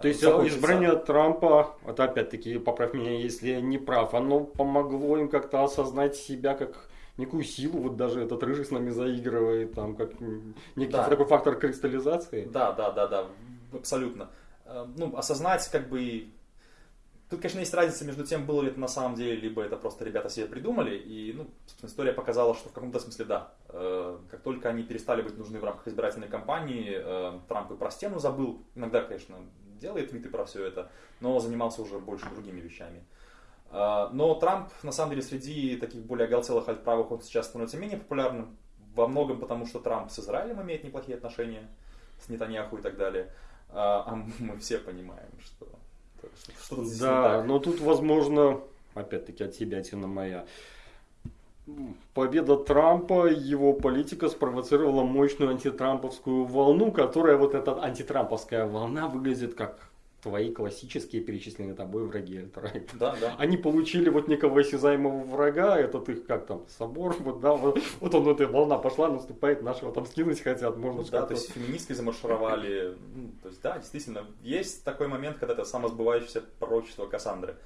То есть Закончится. избрание Трампа, это опять-таки, поправь меня, если я не прав, оно помогло им как-то осознать себя как некую силу, вот даже этот рыжий с нами заигрывает, там, как некий да. такой фактор кристаллизации. Да, да, да, да, абсолютно. Э, ну, осознать, как бы, Тут, конечно, есть разница между тем, было ли это на самом деле, либо это просто ребята себе придумали. И, ну, собственно, история показала, что в каком-то смысле да. Э, как только они перестали быть нужны в рамках избирательной кампании, э, Трамп и про стену забыл. Иногда, конечно, делает твиты про все это, но занимался уже больше другими вещами. А, но Трамп, на самом деле, среди таких более оголтелых альтправых он сейчас становится менее популярным. Во многом потому, что Трамп с Израилем имеет неплохие отношения, с Нетаньяху и так далее. А мы все понимаем, что что-то здесь Да, но тут, возможно, опять-таки от себя тяна моя. Победа Трампа, его политика спровоцировала мощную антитрамповскую волну, которая вот эта антитрамповская волна выглядит как твои классические перечисленные тобой враги Альтрайт. *laughs* Да, да. Они получили вот некого осязаемого врага, этот их как там, собор, вот, да, вот, вот он, эта волна пошла, наступает, нашего там скинуть хотят, можно ну, Да, то есть феминистки замаршировали, ну, то есть да, действительно, есть такой момент, когда это самосбывающееся пророчество Кассандры.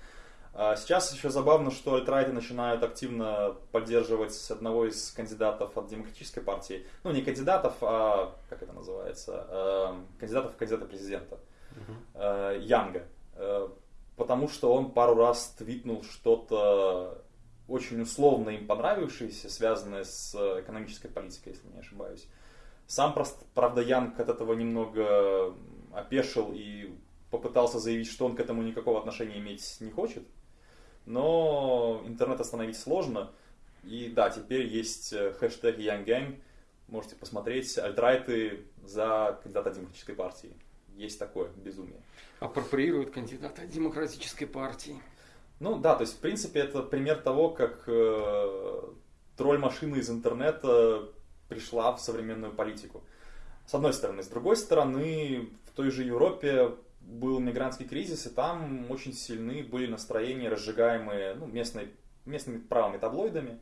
А сейчас еще забавно, что альтрайты начинают активно поддерживать одного из кандидатов от Демократической партии. Ну, не кандидатов, а, как это называется, э, кандидатов в кандидата президента э, Янга. Э, потому что он пару раз твитнул что-то очень условно им понравившееся, связанное с экономической политикой, если не ошибаюсь. Сам, правда, Янг от этого немного опешил и попытался заявить, что он к этому никакого отношения иметь не хочет. Но интернет остановить сложно. И да, теперь есть э, хэштег YoungGang. Можете посмотреть альтрайты за кандидата демократической партии есть такое безумие. Апроприирует кандидата демократической партии. Ну да, то есть в принципе это пример того, как э, тролль-машина из интернета пришла в современную политику. С одной стороны. С другой стороны, в той же Европе был мигрантский кризис, и там очень сильны были настроения, разжигаемые ну, местной, местными правыми таблоидами.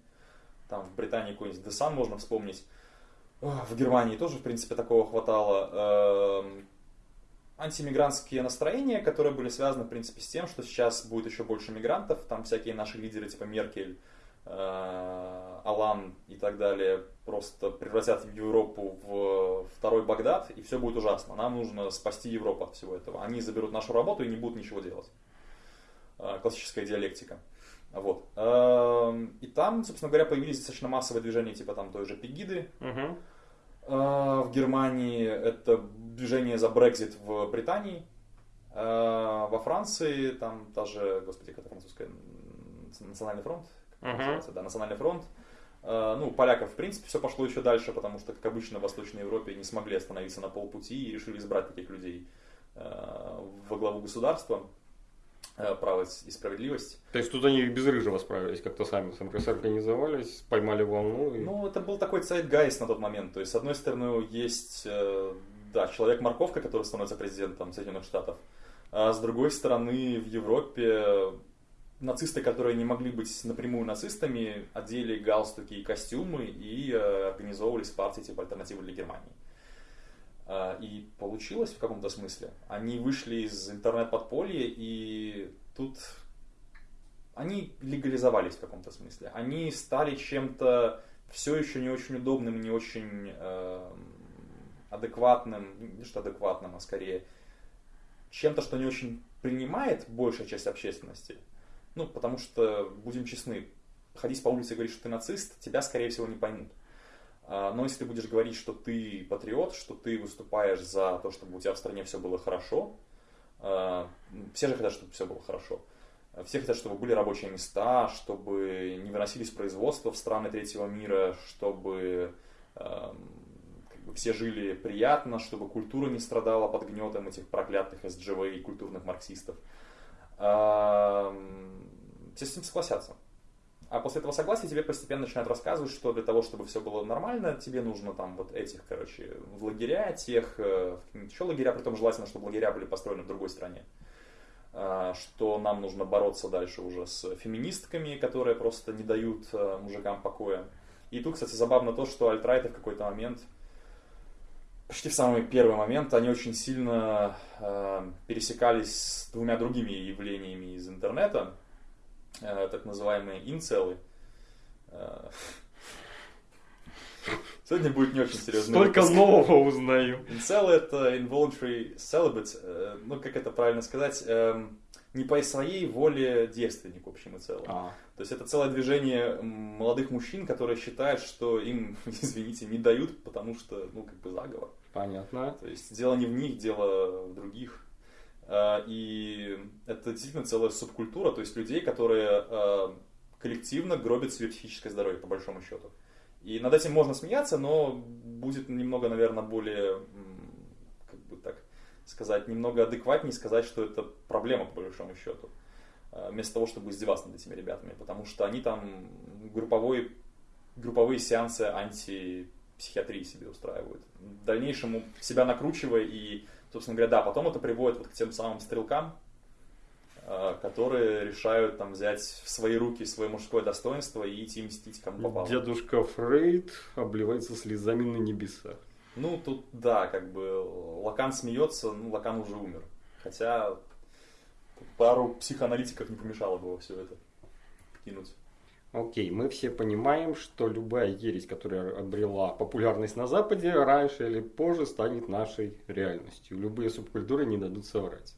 Там в Британии какой-нибудь The Sun можно вспомнить. В Германии тоже, в принципе, такого хватало. Эм, антимигрантские настроения, которые были связаны, в принципе, с тем, что сейчас будет еще больше мигрантов, там всякие наши лидеры типа Меркель, э, Алан и так далее просто превратят Европу в второй Багдад, и все будет ужасно. Нам нужно спасти Европу от всего этого. Они заберут нашу работу и не будут ничего делать. Э, классическая диалектика. Вот. Э, и там, собственно говоря, появились достаточно массовые движения, типа там той же Пегиды, uh-huh. В Германии это движение за Брекзит в Британии. Во Франции там та же, господи, как это французская, Национальный фронт, как uh-huh. называется, да, Национальный фронт. Ну, поляков, в принципе, все пошло еще дальше, потому что, как обычно, в Восточной Европе не смогли остановиться на полпути и решили избрать таких людей во главу государства. Э, право и справедливость. То есть тут они без рыжего справились, как-то сами организовались, поймали волну. И... Ну, это был такой Zeitgeist на тот момент. То есть, с одной стороны, есть, э, да, человек-морковка, который становится президентом Соединенных Штатов. А с другой стороны, в Европе нацисты, которые не могли быть напрямую нацистами, одели галстуки и костюмы и э, организовывались партии типа альтернативы для Германии. А, и получилось в каком-то смысле. Они вышли из интернет-подполья, и тут они легализовались в каком-то смысле. Они стали чем-то все еще не очень удобным, не очень э, адекватным, не что адекватным, а скорее чем-то, что не очень принимает большая часть общественности. Ну, потому что, будем честны, ходить по улице и говорить, что ты нацист, тебя, скорее всего, не поймут. А, но если ты будешь говорить, что ты патриот, что ты выступаешь за то, чтобы у тебя в стране все было хорошо, а, все же хотят, чтобы все было хорошо. Все хотят, чтобы были рабочие места, чтобы не выносились производства в страны третьего мира, чтобы как бы, все жили приятно, чтобы культура не страдала под гнетом этих проклятых СДЖВ и культурных марксистов. Все с этим согласятся. А после этого согласия тебе постепенно начинают рассказывать, что для того, чтобы все было нормально, тебе нужно там вот этих, короче, в лагеря, тех, э, еще лагеря, при том желательно, чтобы лагеря были построены в другой стране. А, что нам нужно бороться дальше уже с феминистками, которые просто не дают э, мужикам покоя. И тут, кстати, забавно то, что альтрайты в какой-то момент, почти в самый первый момент, они очень сильно э, пересекались с двумя другими явлениями из интернета, так называемые инцелы. Э, Сегодня будет не очень серьезно. Столько выпуск. нового узнаю. Incel это involuntary celibate, э, ну как это правильно сказать, эм, не по своей воле девственник в общем и целом. А. То есть это целое движение молодых мужчин, которые считают, что им, *laughs* извините, не дают, потому что, ну, как бы заговор. Понятно. То есть дело не в них, дело в других. А, и это действительно целая субкультура, то есть людей, которые а, коллективно гробят себе психическое здоровье, по большому счету. И над этим можно смеяться, но будет немного, наверное, более, как бы так сказать, немного адекватнее сказать, что это проблема, по большому счету. Э, вместо того, чтобы издеваться над этими ребятами. Потому что они там групповой, групповые сеансы антипсихиатрии себе устраивают. В дальнейшем себя накручивая и, собственно говоря, да, потом это приводит вот к тем самым стрелкам, э, которые решают там взять в свои руки свое мужское достоинство и идти мстить кому попало. Дедушка Фрейд обливается слезами на небесах. Ну, тут, да, как бы Лакан смеется, ну, Лакан уже умер. Хотя пару психоаналитиков не помешало бы все это кинуть. Окей, мы все понимаем, что любая ересь, которая обрела популярность на Западе, раньше или позже станет нашей реальностью. Любые субкультуры не дадут соврать.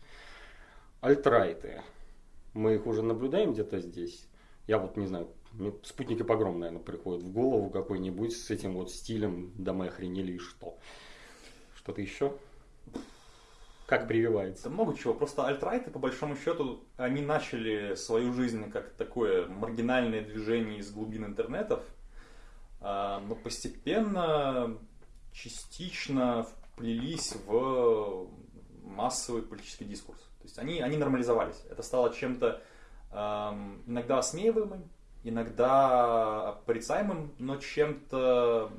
Альтрайты. Мы их уже наблюдаем где-то здесь. Я вот не знаю, спутник и погром, наверное, приходит в голову какой-нибудь с этим вот стилем, да мы охренели и что. Что-то еще? Как прививается? Да много чего. Просто альтрайты, по большому счету, они начали свою жизнь как такое маргинальное движение из глубин интернетов, а, но постепенно, частично вплелись в массовый политический дискурс. То есть они, они нормализовались. Это стало чем-то иногда осмеиваемым, иногда порицаемым, но чем-то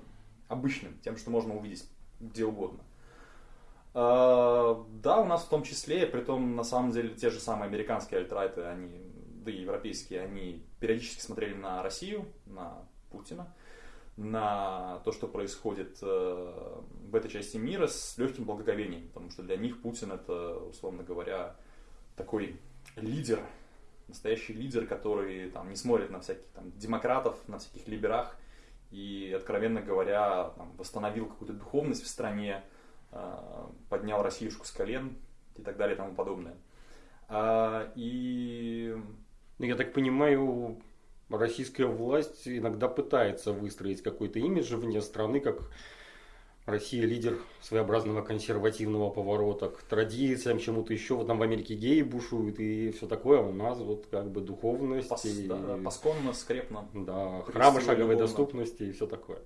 обычным, тем, что можно увидеть где угодно. А, да, у нас в том числе, при том на самом деле те же самые американские альтрайты, они, да и европейские, они периодически смотрели на Россию, на Путина, на то, что происходит э, в этой части мира с легким благоговением, потому что для них Путин это, условно говоря, такой лидер, настоящий лидер, который там, не смотрит на всяких там, демократов, на всяких либерах и, откровенно говоря, там, восстановил какую-то духовность в стране, поднял Россиюшку с колен и так далее и тому подобное. А, и... Ну, я так понимаю, российская власть иногда пытается выстроить какой-то имидж вне страны, как Россия лидер своеобразного консервативного поворота к традициям, чему-то еще. Вот там в Америке геи бушуют и все такое. А у нас вот как бы духовность. Пос, и, да, посконно, скрепно. Да, храмы шаговой любовно. доступности и все такое.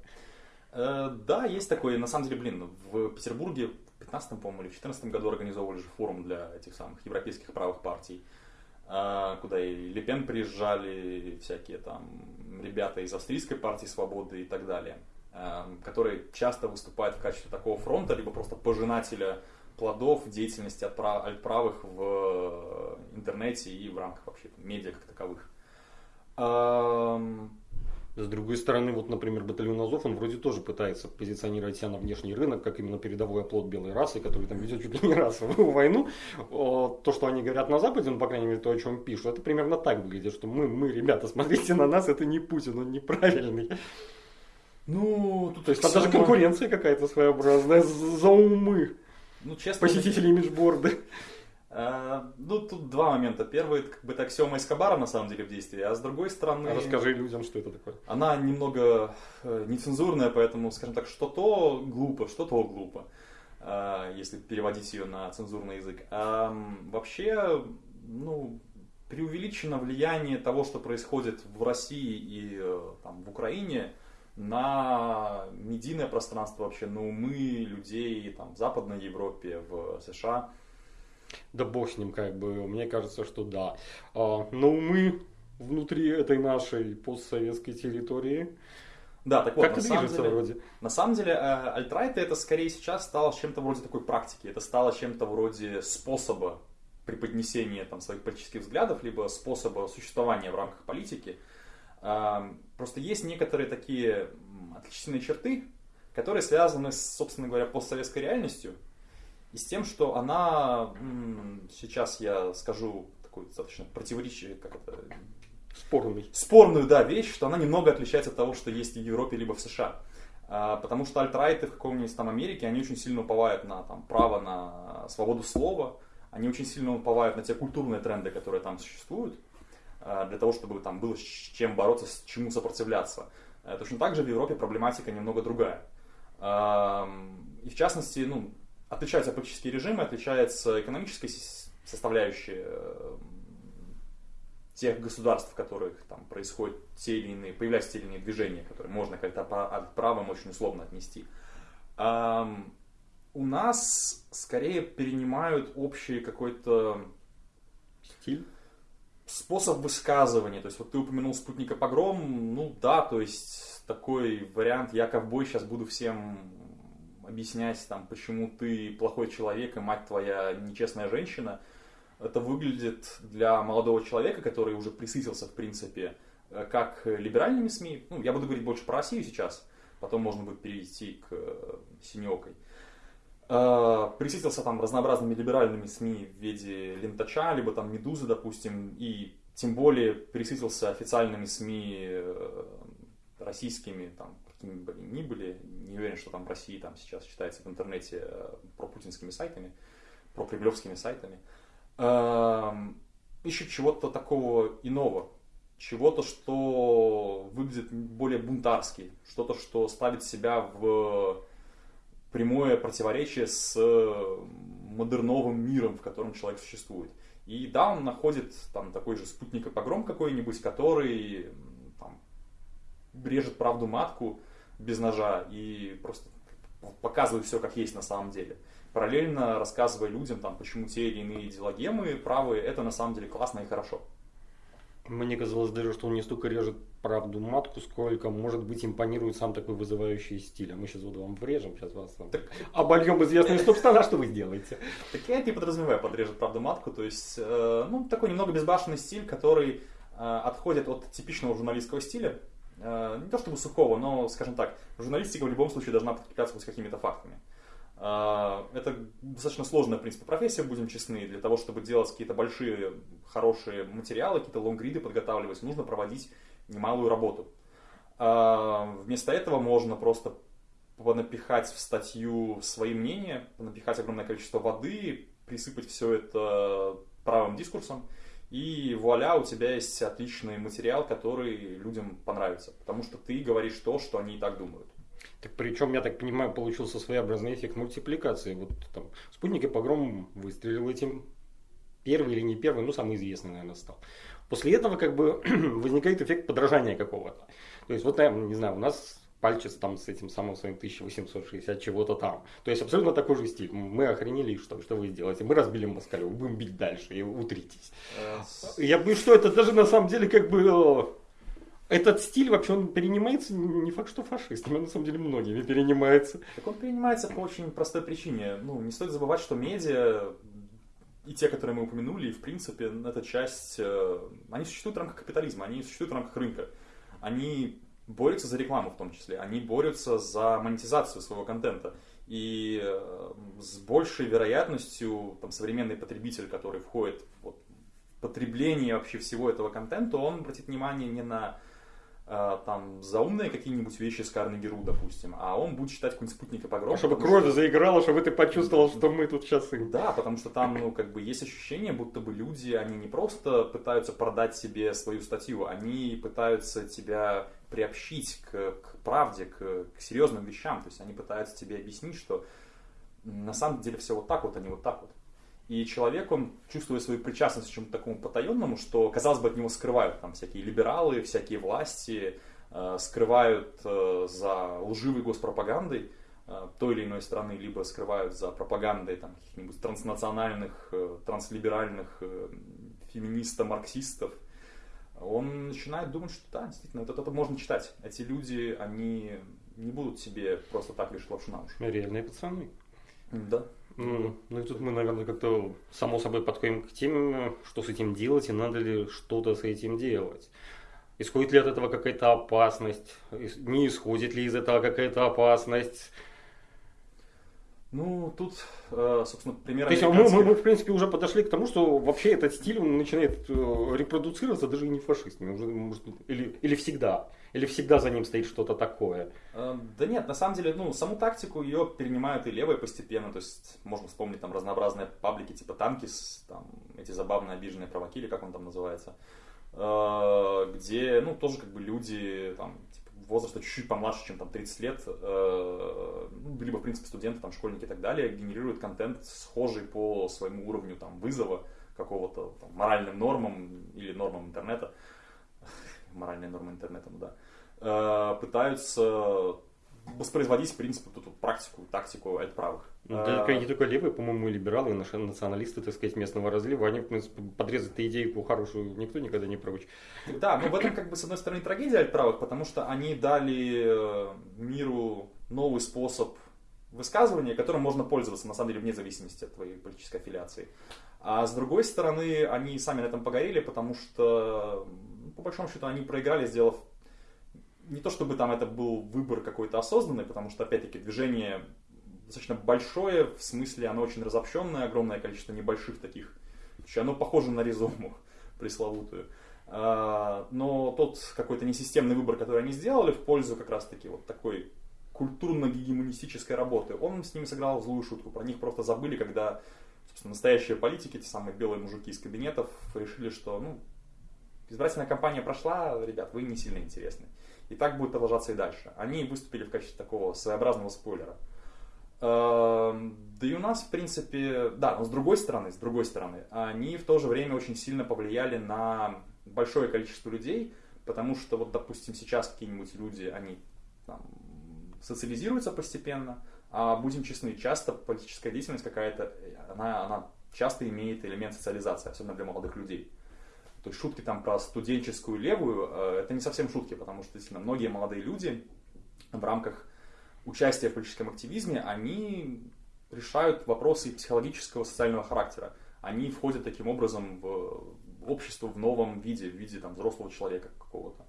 Э, да, есть такое. На самом деле, блин, в Петербурге в 15 по-моему, или в 14 году организовывали же форум для этих самых европейских правых партий, э, куда и Лепен приезжали, всякие там ребята из австрийской партии свободы и так далее, э, которые часто выступают в качестве такого фронта, либо просто пожинателя плодов деятельности от правых в интернете и в рамках вообще медиа как таковых. С другой стороны, вот, например, батальон Азов, он вроде тоже пытается позиционировать себя на внешний рынок, как именно передовой оплот белой расы, который там ведет чуть ли не расовую войну. То, что они говорят на Западе, ну, по крайней мере, то, о чем пишут, это примерно так выглядит, что мы, мы, ребята, *laughs* смотрите на нас, это не Путин, он неправильный. Ну, тут то есть там даже конкуренция какая-то своеобразная за умы. Ну, честно, посетители имиджборда. А, ну, тут два момента. Первый, как бы, это аксиома Эскобара, на самом деле, в действии, а с другой стороны... А расскажи людям, что это такое. Она немного э, нецензурная, поэтому, скажем так, что то глупо, что то глупо, э, если переводить ее на цензурный язык. А вообще, ну, преувеличено влияние того, что происходит в России и э, там, в Украине, на медийное пространство вообще, на умы людей там, в Западной Европе, в США – да бог с ним, как бы, мне кажется, что да. А, но умы внутри этой нашей постсоветской территории. Да, так вот, как на самом, деле, вроде? на самом деле, э, альтрайты это скорее сейчас стало чем-то вроде такой практики, это стало чем-то вроде способа преподнесения там, своих политических взглядов, либо способа существования в рамках политики. Э, просто есть некоторые такие отличительные черты, которые связаны с, собственно говоря, постсоветской реальностью и с тем, что она, сейчас я скажу такую достаточно противоречие, как это, Спорный. Спорную, да, вещь, что она немного отличается от того, что есть в Европе либо в США. А, потому что альтрайты в каком-нибудь там Америке, они очень сильно уповают на там, право на свободу слова, они очень сильно уповают на те культурные тренды, которые там существуют, а, для того, чтобы там было с чем бороться, с чему сопротивляться. А, точно так же в Европе проблематика немного другая. И в частности, ну, отличаются политические режимы, отличается экономическая составляющая тех государств, в которых там происходят те или иные, появляются те или иные движения, которые можно как-то от правом очень условно отнести. Um, у нас скорее перенимают общий какой-то стиль, способ высказывания. То есть вот ты упомянул спутника погром, ну да, то есть такой вариант, я ковбой сейчас буду всем объяснять, там, почему ты плохой человек и мать твоя нечестная женщина – это выглядит для молодого человека, который уже присытился, в принципе, э, как либеральными СМИ. Ну, я буду говорить больше про Россию сейчас, потом можно будет перейти к э, синекой. Э, присытился там разнообразными либеральными СМИ в виде Лентача, либо там Медузы, допустим, и тем более присытился официальными СМИ российскими, там, какими бы они ни были, не уверен, что там в России там сейчас считается в интернете про путинскими сайтами, про кремлевскими сайтами. Uh, ищут чего-то такого иного, чего-то, что выглядит более бунтарски, что-то, что ставит себя в прямое противоречие с модерновым миром, в котором человек существует. И да, он находит там такой же спутник погром какой-нибудь, который там, режет правду матку без ножа и просто показывает все как есть на самом деле параллельно рассказывая людям, там, почему те или иные идеологемы правые, это на самом деле классно и хорошо. Мне казалось даже, что он не столько режет правду матку, сколько, может быть, импонирует сам такой вызывающий стиль. А мы сейчас вот вам врежем, сейчас вас там так... обольем известные *laughs* стоп-стана, что вы сделаете? Так я не подразумеваю подрежет правду матку, то есть, э, ну, такой немного безбашенный стиль, который э, отходит от типичного журналистского стиля, не то чтобы сухого, но, скажем так, журналистика в любом случае должна подкрепляться с какими-то фактами. А, это достаточно сложная, в принципе, профессия, будем честны. Для того, чтобы делать какие-то большие, хорошие материалы, какие-то лонгриды подготавливать, нужно проводить немалую работу. А, вместо этого можно просто напихать в статью свои мнения, напихать огромное количество воды, присыпать все это правым дискурсом, и вуаля, у тебя есть отличный материал, который людям понравится, потому что ты говоришь то, что они и так думают. Так причем, я так понимаю, получился своеобразный эффект мультипликации. Вот там спутник и погром выстрелил этим первый или не первый, ну самый известный, наверное, стал. После этого как бы *clears throat* возникает эффект подражания какого-то. То есть вот, не знаю, у нас пальчик там с этим самым своим 1860 чего-то там. То есть абсолютно такой же стиль. Мы охренели, что, что вы сделаете? Мы разбили Москалю, будем бить дальше и утритесь. Э, я бы что это даже на самом деле как бы этот стиль вообще он перенимается не факт, что фашистами, на самом деле многими перенимается. Так он перенимается по очень простой причине. Ну, не стоит забывать, что медиа и те, которые мы упомянули, и в принципе эта часть, э, они существуют в рамках капитализма, они существуют в рамках рынка. Они борются за рекламу в том числе, они борются за монетизацию своего контента. И э, с большей вероятностью там, современный потребитель, который входит в потребление вообще всего этого контента, он обратит внимание не на Э, там заумные какие-нибудь вещи с Карнеги Ру, допустим, а он будет читать какой-нибудь спутник и погром. Чтобы кровь что... заиграла, чтобы ты почувствовал, что мы тут сейчас... Да, потому что там, ну, как бы есть ощущение, будто бы люди, они не просто пытаются продать себе свою статью, они пытаются тебя приобщить к, к правде, к, к серьезным вещам, то есть они пытаются тебе объяснить, что на самом деле все вот так вот, а не вот так вот. И человек, он чувствует свою причастность к чему-то такому потаенному, что, казалось бы, от него скрывают там всякие либералы, всякие власти, э, скрывают э, за лживой госпропагандой э, той или иной страны, либо скрывают за пропагандой там, каких-нибудь транснациональных, э, транслиберальных э, феминистов, марксистов. Он начинает думать, что да, действительно, вот это можно читать. Эти люди, они не будут себе просто так лишь лапшу на уши. Реальные пацаны. Да. Ну, ну и тут мы, наверное, как-то само собой подходим к теме, что с этим делать и надо ли что-то с этим делать. Исходит ли от этого какая-то опасность? Не исходит ли из этого какая-то опасность? Ну, тут, э, собственно, пример То есть мы, мы, мы, в принципе, уже подошли к тому, что вообще этот стиль он начинает э, репродуцироваться даже и не фашистами, уже, может, или, или всегда. Или всегда за ним стоит что-то такое? Э, да нет, на самом деле, ну, саму тактику ее перенимают и левые постепенно. То есть можно вспомнить там разнообразные паблики типа Танкис, там эти забавные обиженные провоки, или как он там называется, где, ну, тоже как бы люди там возраста чуть-чуть помладше, чем там 30 лет, э, либо, в принципе, студенты, там, школьники и так далее, генерируют контент, схожий по своему уровню там, вызова какого-то там, моральным нормам или нормам интернета. *laughs* Моральные нормы интернета, ну да. Э, пытаются воспроизводить, в принципе, эту практику, тактику правых. Ну, да, не только левые, по-моему, и либералы, и наши националисты, так сказать, местного разлива, они, в принципе, подрезать-то идейку хорошую никто никогда не прочь. Да, но в этом, как бы, с одной стороны, трагедия альтправых, потому что они дали э, миру новый способ высказывания, которым можно пользоваться, на самом деле, вне зависимости от твоей политической аффилиации. А с другой стороны, они сами на этом погорели, потому что, по большому счету, они проиграли, сделав не то чтобы там это был выбор какой-то осознанный, потому что, опять-таки, движение достаточно большое, в смысле оно очень разобщенное, огромное количество небольших таких. Оно похоже на ризому *laughs* пресловутую. А, но тот какой-то несистемный выбор, который они сделали в пользу как раз-таки вот такой культурно-гегемонистической работы, он с ними сыграл злую шутку. Про них просто забыли, когда собственно, настоящие политики, те самые белые мужики из кабинетов, решили, что ну, избирательная кампания прошла, ребят, вы не сильно интересны. И так будет продолжаться и дальше. Они выступили в качестве такого своеобразного спойлера. Эм, да и у нас, в принципе, да, но с другой стороны, с другой стороны, они в то же время очень сильно повлияли на большое количество людей, потому что, вот, допустим, сейчас какие-нибудь люди, они там, социализируются постепенно, а будем честны, часто политическая деятельность какая-то, она, она часто имеет элемент социализации, особенно для молодых людей. То есть шутки там про студенческую левую, э, это не совсем шутки, потому что действительно многие молодые люди в рамках участия в политическом активизме, они решают вопросы психологического, социального характера. Они входят таким образом в общество в новом виде, в виде там, взрослого человека какого-то.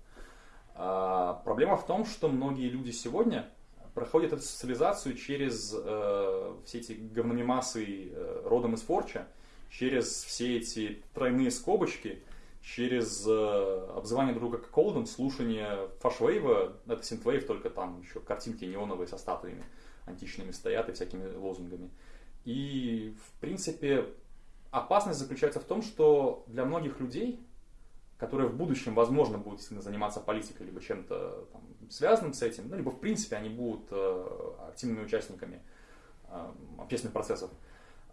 А, проблема в том, что многие люди сегодня проходят эту социализацию через э, все эти говномемасы э, родом из Форча, через все эти тройные скобочки – через э, обзывание друга как Колден, слушание фашвейва, это синтвейв, только там еще картинки неоновые со статуями античными стоят и всякими лозунгами. И, в принципе, опасность заключается в том, что для многих людей, которые в будущем, возможно, будут заниматься политикой, либо чем-то там, связанным с этим, ну, либо, в принципе, они будут э, активными участниками э, общественных процессов,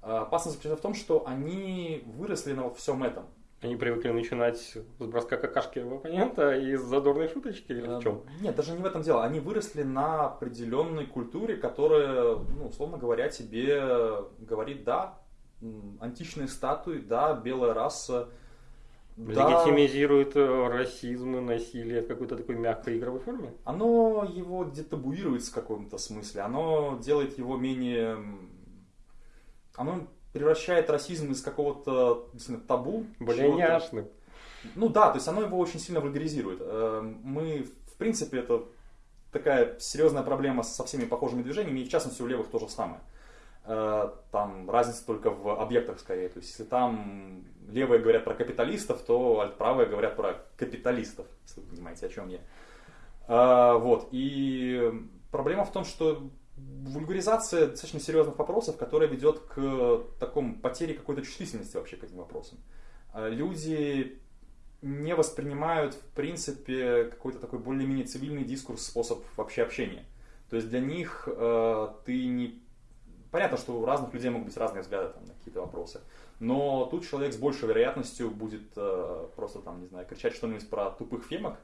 э, опасность заключается в том, что они выросли на вот всем этом. Они привыкли начинать с броска какашки в оппонента и с задорной шуточки или в эм, чем? Нет, даже не в этом дело. Они выросли на определенной культуре, которая, ну, условно говоря, тебе говорит, да, античные статуи, да, белая раса, Легитимизирует да, расизм и насилие в какой-то такой мягкой игровой форме? Оно его детабуирует в каком-то смысле. Оно делает его менее... Оно превращает расизм из какого-то табу. Более няшным. Ну да, то есть оно его очень сильно вульгаризирует. Эм, мы, в принципе, это такая серьезная проблема со всеми похожими движениями, и в частности у левых то же самое. Э, там разница только в объектах скорее. То есть если там левые говорят про капиталистов, то правые говорят про капиталистов, если вы понимаете, о чем я. Э, вот. И проблема в том, что вульгаризация достаточно серьезных вопросов, которая ведет к такому потере какой-то чувствительности вообще к этим вопросам. А люди не воспринимают, в принципе, какой-то такой более-менее цивильный дискурс, способ вообще общения. То есть для них э, ты не... Понятно, что у разных людей могут быть разные взгляды там, на какие-то вопросы, но тут человек с большей вероятностью будет э, просто там, не знаю, кричать что-нибудь про тупых фемок,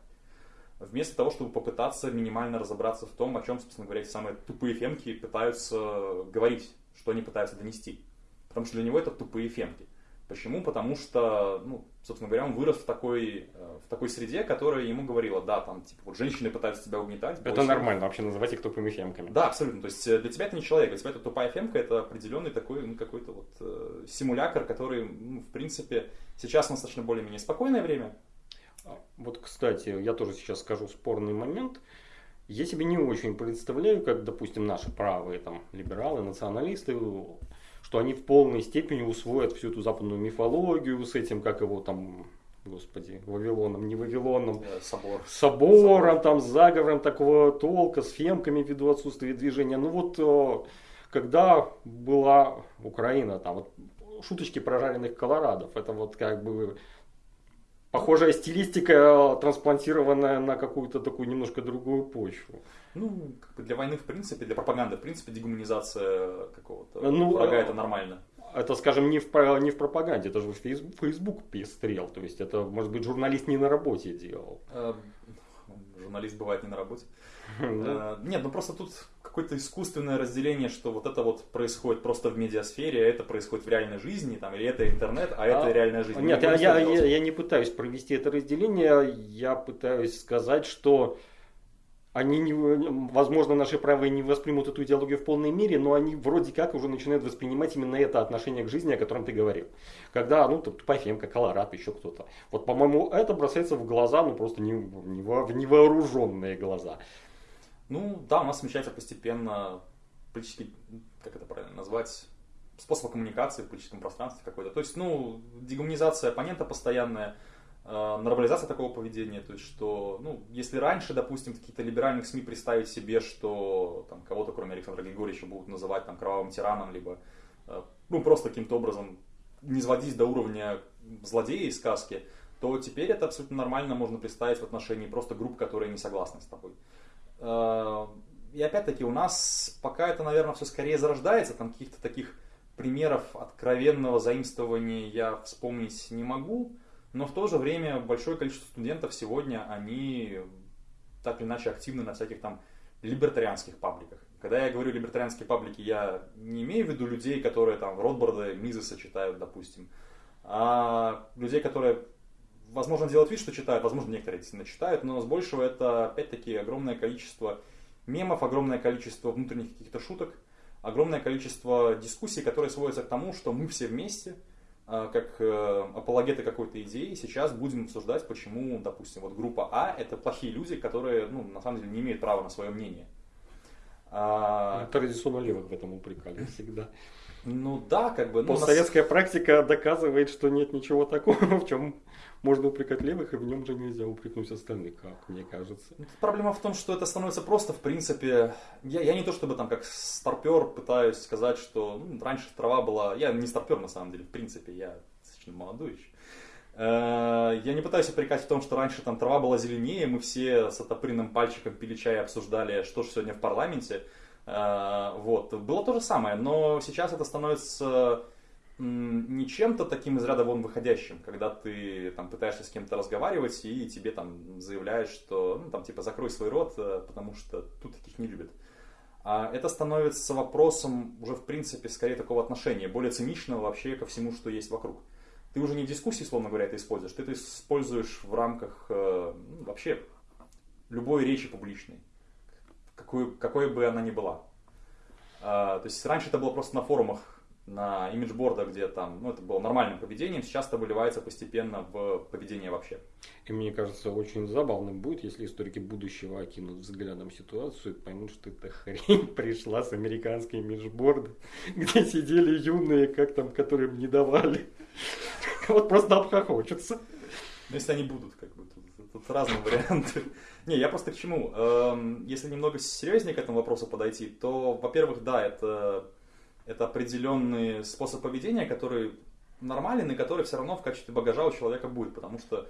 вместо того, чтобы попытаться минимально разобраться в том, о чем, собственно говоря, эти самые тупые фемки пытаются говорить, что они пытаются донести. Потому что для него это тупые фемки. Почему? Потому что, ну, собственно говоря, он вырос в такой, э, в такой среде, которая ему говорила, да, там, типа, вот женщины пытаются тебя угнетать. Это больше. нормально вообще называть их тупыми фемками. Да, абсолютно. То есть э, для тебя это не человек, для тебя это тупая фемка, это определенный такой, ну, какой-то вот э, симулятор, который, ну, в принципе, сейчас достаточно более-менее спокойное время. А, вот, кстати, я тоже сейчас скажу спорный момент. Я себе не очень представляю, как, допустим, наши правые там либералы, националисты что они в полной степени усвоят всю эту западную мифологию с этим, как его там, господи, Вавилоном, не Вавилоном, э, Собор. собором, Собор. там, заговором такого толка, с фемками ввиду отсутствия движения. Ну вот, э, когда была Украина, там, вот, шуточки про жареных колорадов, это вот как бы похожая стилистика, э, трансплантированная на какую-то такую немножко другую почву. Ну, как бы для войны, в принципе, для пропаганды, в принципе, дегуманизация какого-то ну, врага это нормально. Это, скажем, не в, не в пропаганде, это же Facebook пестрел. То есть это, может быть, журналист не на работе делал. А, журналист бывает не на работе. *laughs* А, нет, ну просто тут какое-то искусственное разделение, что вот это вот происходит просто в медиасфере, а это происходит в реальной жизни, там, или это интернет, а, а это реальная жизнь. Нет, я, я, я, я не пытаюсь провести это разделение, я пытаюсь сказать, что они, не, возможно, наши правые не воспримут эту идеологию в полной мере, но они вроде как уже начинают воспринимать именно это отношение к жизни, о котором ты говорил. Когда, ну, тупая фемка, колорад, еще кто-то. Вот, по-моему, это бросается в глаза, ну, просто не, не, в невооруженные глаза. Ну, да, у нас смещается постепенно политический, как это правильно назвать, способ коммуникации в политическом пространстве какой-то. То есть, ну, дегуманизация оппонента постоянная, Э, нормализация такого поведения, то есть что, ну, если раньше, допустим, в каких-то либеральных СМИ представить себе, что там кого-то, кроме Александра Григорьевича, будут называть там кровавым тираном, либо, э, ну, просто каким-то образом не сводить до уровня злодея из сказки, то теперь это абсолютно нормально можно представить в отношении просто групп, которые не согласны с тобой. Э, и опять-таки у нас пока это, наверное, все скорее зарождается, там каких-то таких примеров откровенного заимствования я вспомнить не могу, но в то же время большое количество студентов сегодня, они так или иначе активны на всяких там либертарианских пабликах. Когда я говорю либертарианские паблики, я не имею в виду людей, которые там Ротбарда, Мизеса читают, допустим, а людей, которые, возможно, делают вид, что читают, возможно, некоторые действительно читают, но с большего это, опять-таки, огромное количество мемов, огромное количество внутренних каких-то шуток, огромное количество дискуссий, которые сводятся к тому, что мы все вместе – а, как э, апологеты какой-то идеи, сейчас будем обсуждать, почему, допустим, вот группа А это плохие люди, которые, ну, на самом деле не имеют права на свое мнение. А... Традиционно левых в этом упрекали *laughs* всегда. Ну да, как бы. Ну, Постсоветская нас... практика доказывает, что нет ничего такого, *laughs* в чем можно упрекать левых, и в нем же нельзя упрекнуть остальных, как мне кажется. Ну, проблема в том, что это становится просто, в принципе, я, я не то чтобы там как старпер пытаюсь сказать, что ну, раньше трава была, я не старпер на самом деле, в принципе, я достаточно молодой еще. Э, я не пытаюсь упрекать в том, что раньше там трава была зеленее, мы все с отопренным пальчиком пили чай и обсуждали, что же сегодня в парламенте. Э, вот. Было то же самое, но сейчас это становится не чем-то таким из ряда вон выходящим, когда ты там пытаешься с кем-то разговаривать и тебе там заявляют, что ну там типа закрой свой рот, э, потому что тут таких не любят. А это становится вопросом уже в принципе скорее такого отношения, более циничного вообще ко всему, что есть вокруг. Ты уже не в дискуссии, словно говоря, это используешь, ты это используешь в рамках э, ну, вообще любой речи публичной, какой, какой бы она ни была. А, то есть раньше это было просто на форумах на имиджбордах, где там, ну, это было нормальным поведением, сейчас это выливается постепенно в поведение вообще. И мне кажется, очень забавным будет, если историки будущего окинут взглядом ситуацию и поймут, что эта хрень *laughs* пришла с американской имиджборда, *laughs* где сидели юные, как там, которым не давали. *laughs* Вот просто обхохочутся. Ну, если они будут, как бы, тут, тут разные варианты. Не, я просто к чему? Эм, если немного серьезнее к этому вопросу подойти, то, во-первых, да, это это определенный способ поведения, который нормален и который все равно в качестве багажа у человека будет, потому что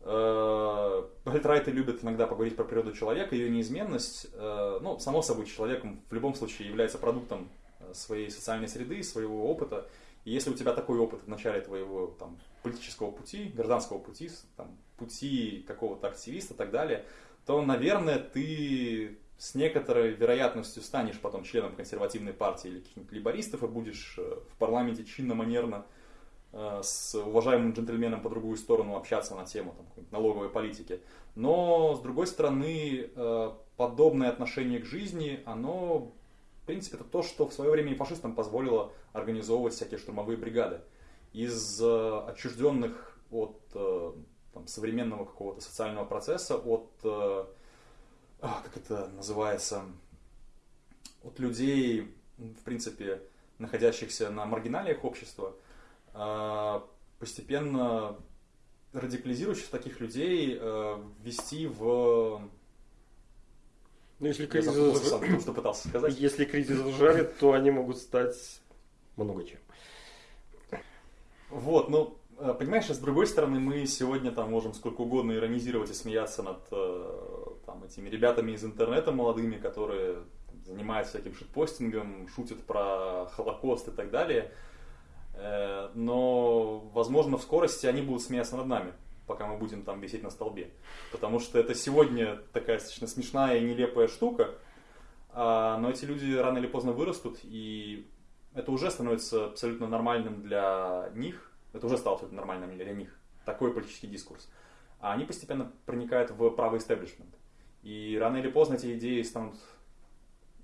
э, Альтрайты любят иногда поговорить про природу человека, ее неизменность. Э, ну, само собой, человеком в любом случае является продуктом э, своей социальной среды, своего опыта. И если у тебя такой опыт в начале твоего там, политического пути, гражданского пути, там, пути какого-то активиста и так далее, то, наверное, ты с некоторой вероятностью станешь потом членом консервативной партии или каких-нибудь либористов и будешь э, в парламенте чинно-манерно э, с уважаемым джентльменом по другую сторону общаться на тему там, налоговой политики. Но, с другой стороны, э, подобное отношение к жизни, оно, в принципе, это то, что в свое время и фашистам позволило организовывать всякие штурмовые бригады. Из отчужденных от там, современного какого-то социального процесса, от, как это называется, от людей, в принципе, находящихся на маргиналиях общества, э, постепенно радикализирующих таких людей э, ввести в... Ну, если Я кризис, запутался сам в том, что пытался сказать. *coughs* если кризис жарит, то они могут стать много чем. Вот, ну, понимаешь, а с другой стороны, мы сегодня там можем сколько угодно иронизировать и смеяться над э, там, этими ребятами из интернета молодыми, которые занимаются всяким шитпостингом, шутят про Холокост и так далее. Э, Но, возможно, в скорости они будут смеяться над нами, пока мы будем там висеть на столбе. Потому что это сегодня такая достаточно смешная и нелепая штука, а, но эти люди рано или поздно вырастут, и это уже становится абсолютно нормальным для них, это уже стало абсолютно нормальным для них, такой политический дискурс. А они постепенно проникают в правый истеблишмент. И рано или поздно эти идеи станут,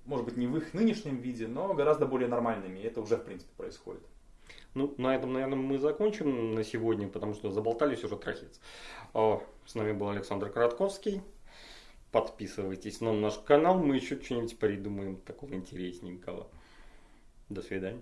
может быть, не в их нынешнем виде, но гораздо более нормальными, и это уже, в принципе, происходит. Ну, на этом, наверное, мы закончим на сегодня, потому что заболтались уже трахец. С нами был Александр Коротковский. Подписывайтесь на наш канал, мы еще что-нибудь придумаем такого интересненького. До свидания.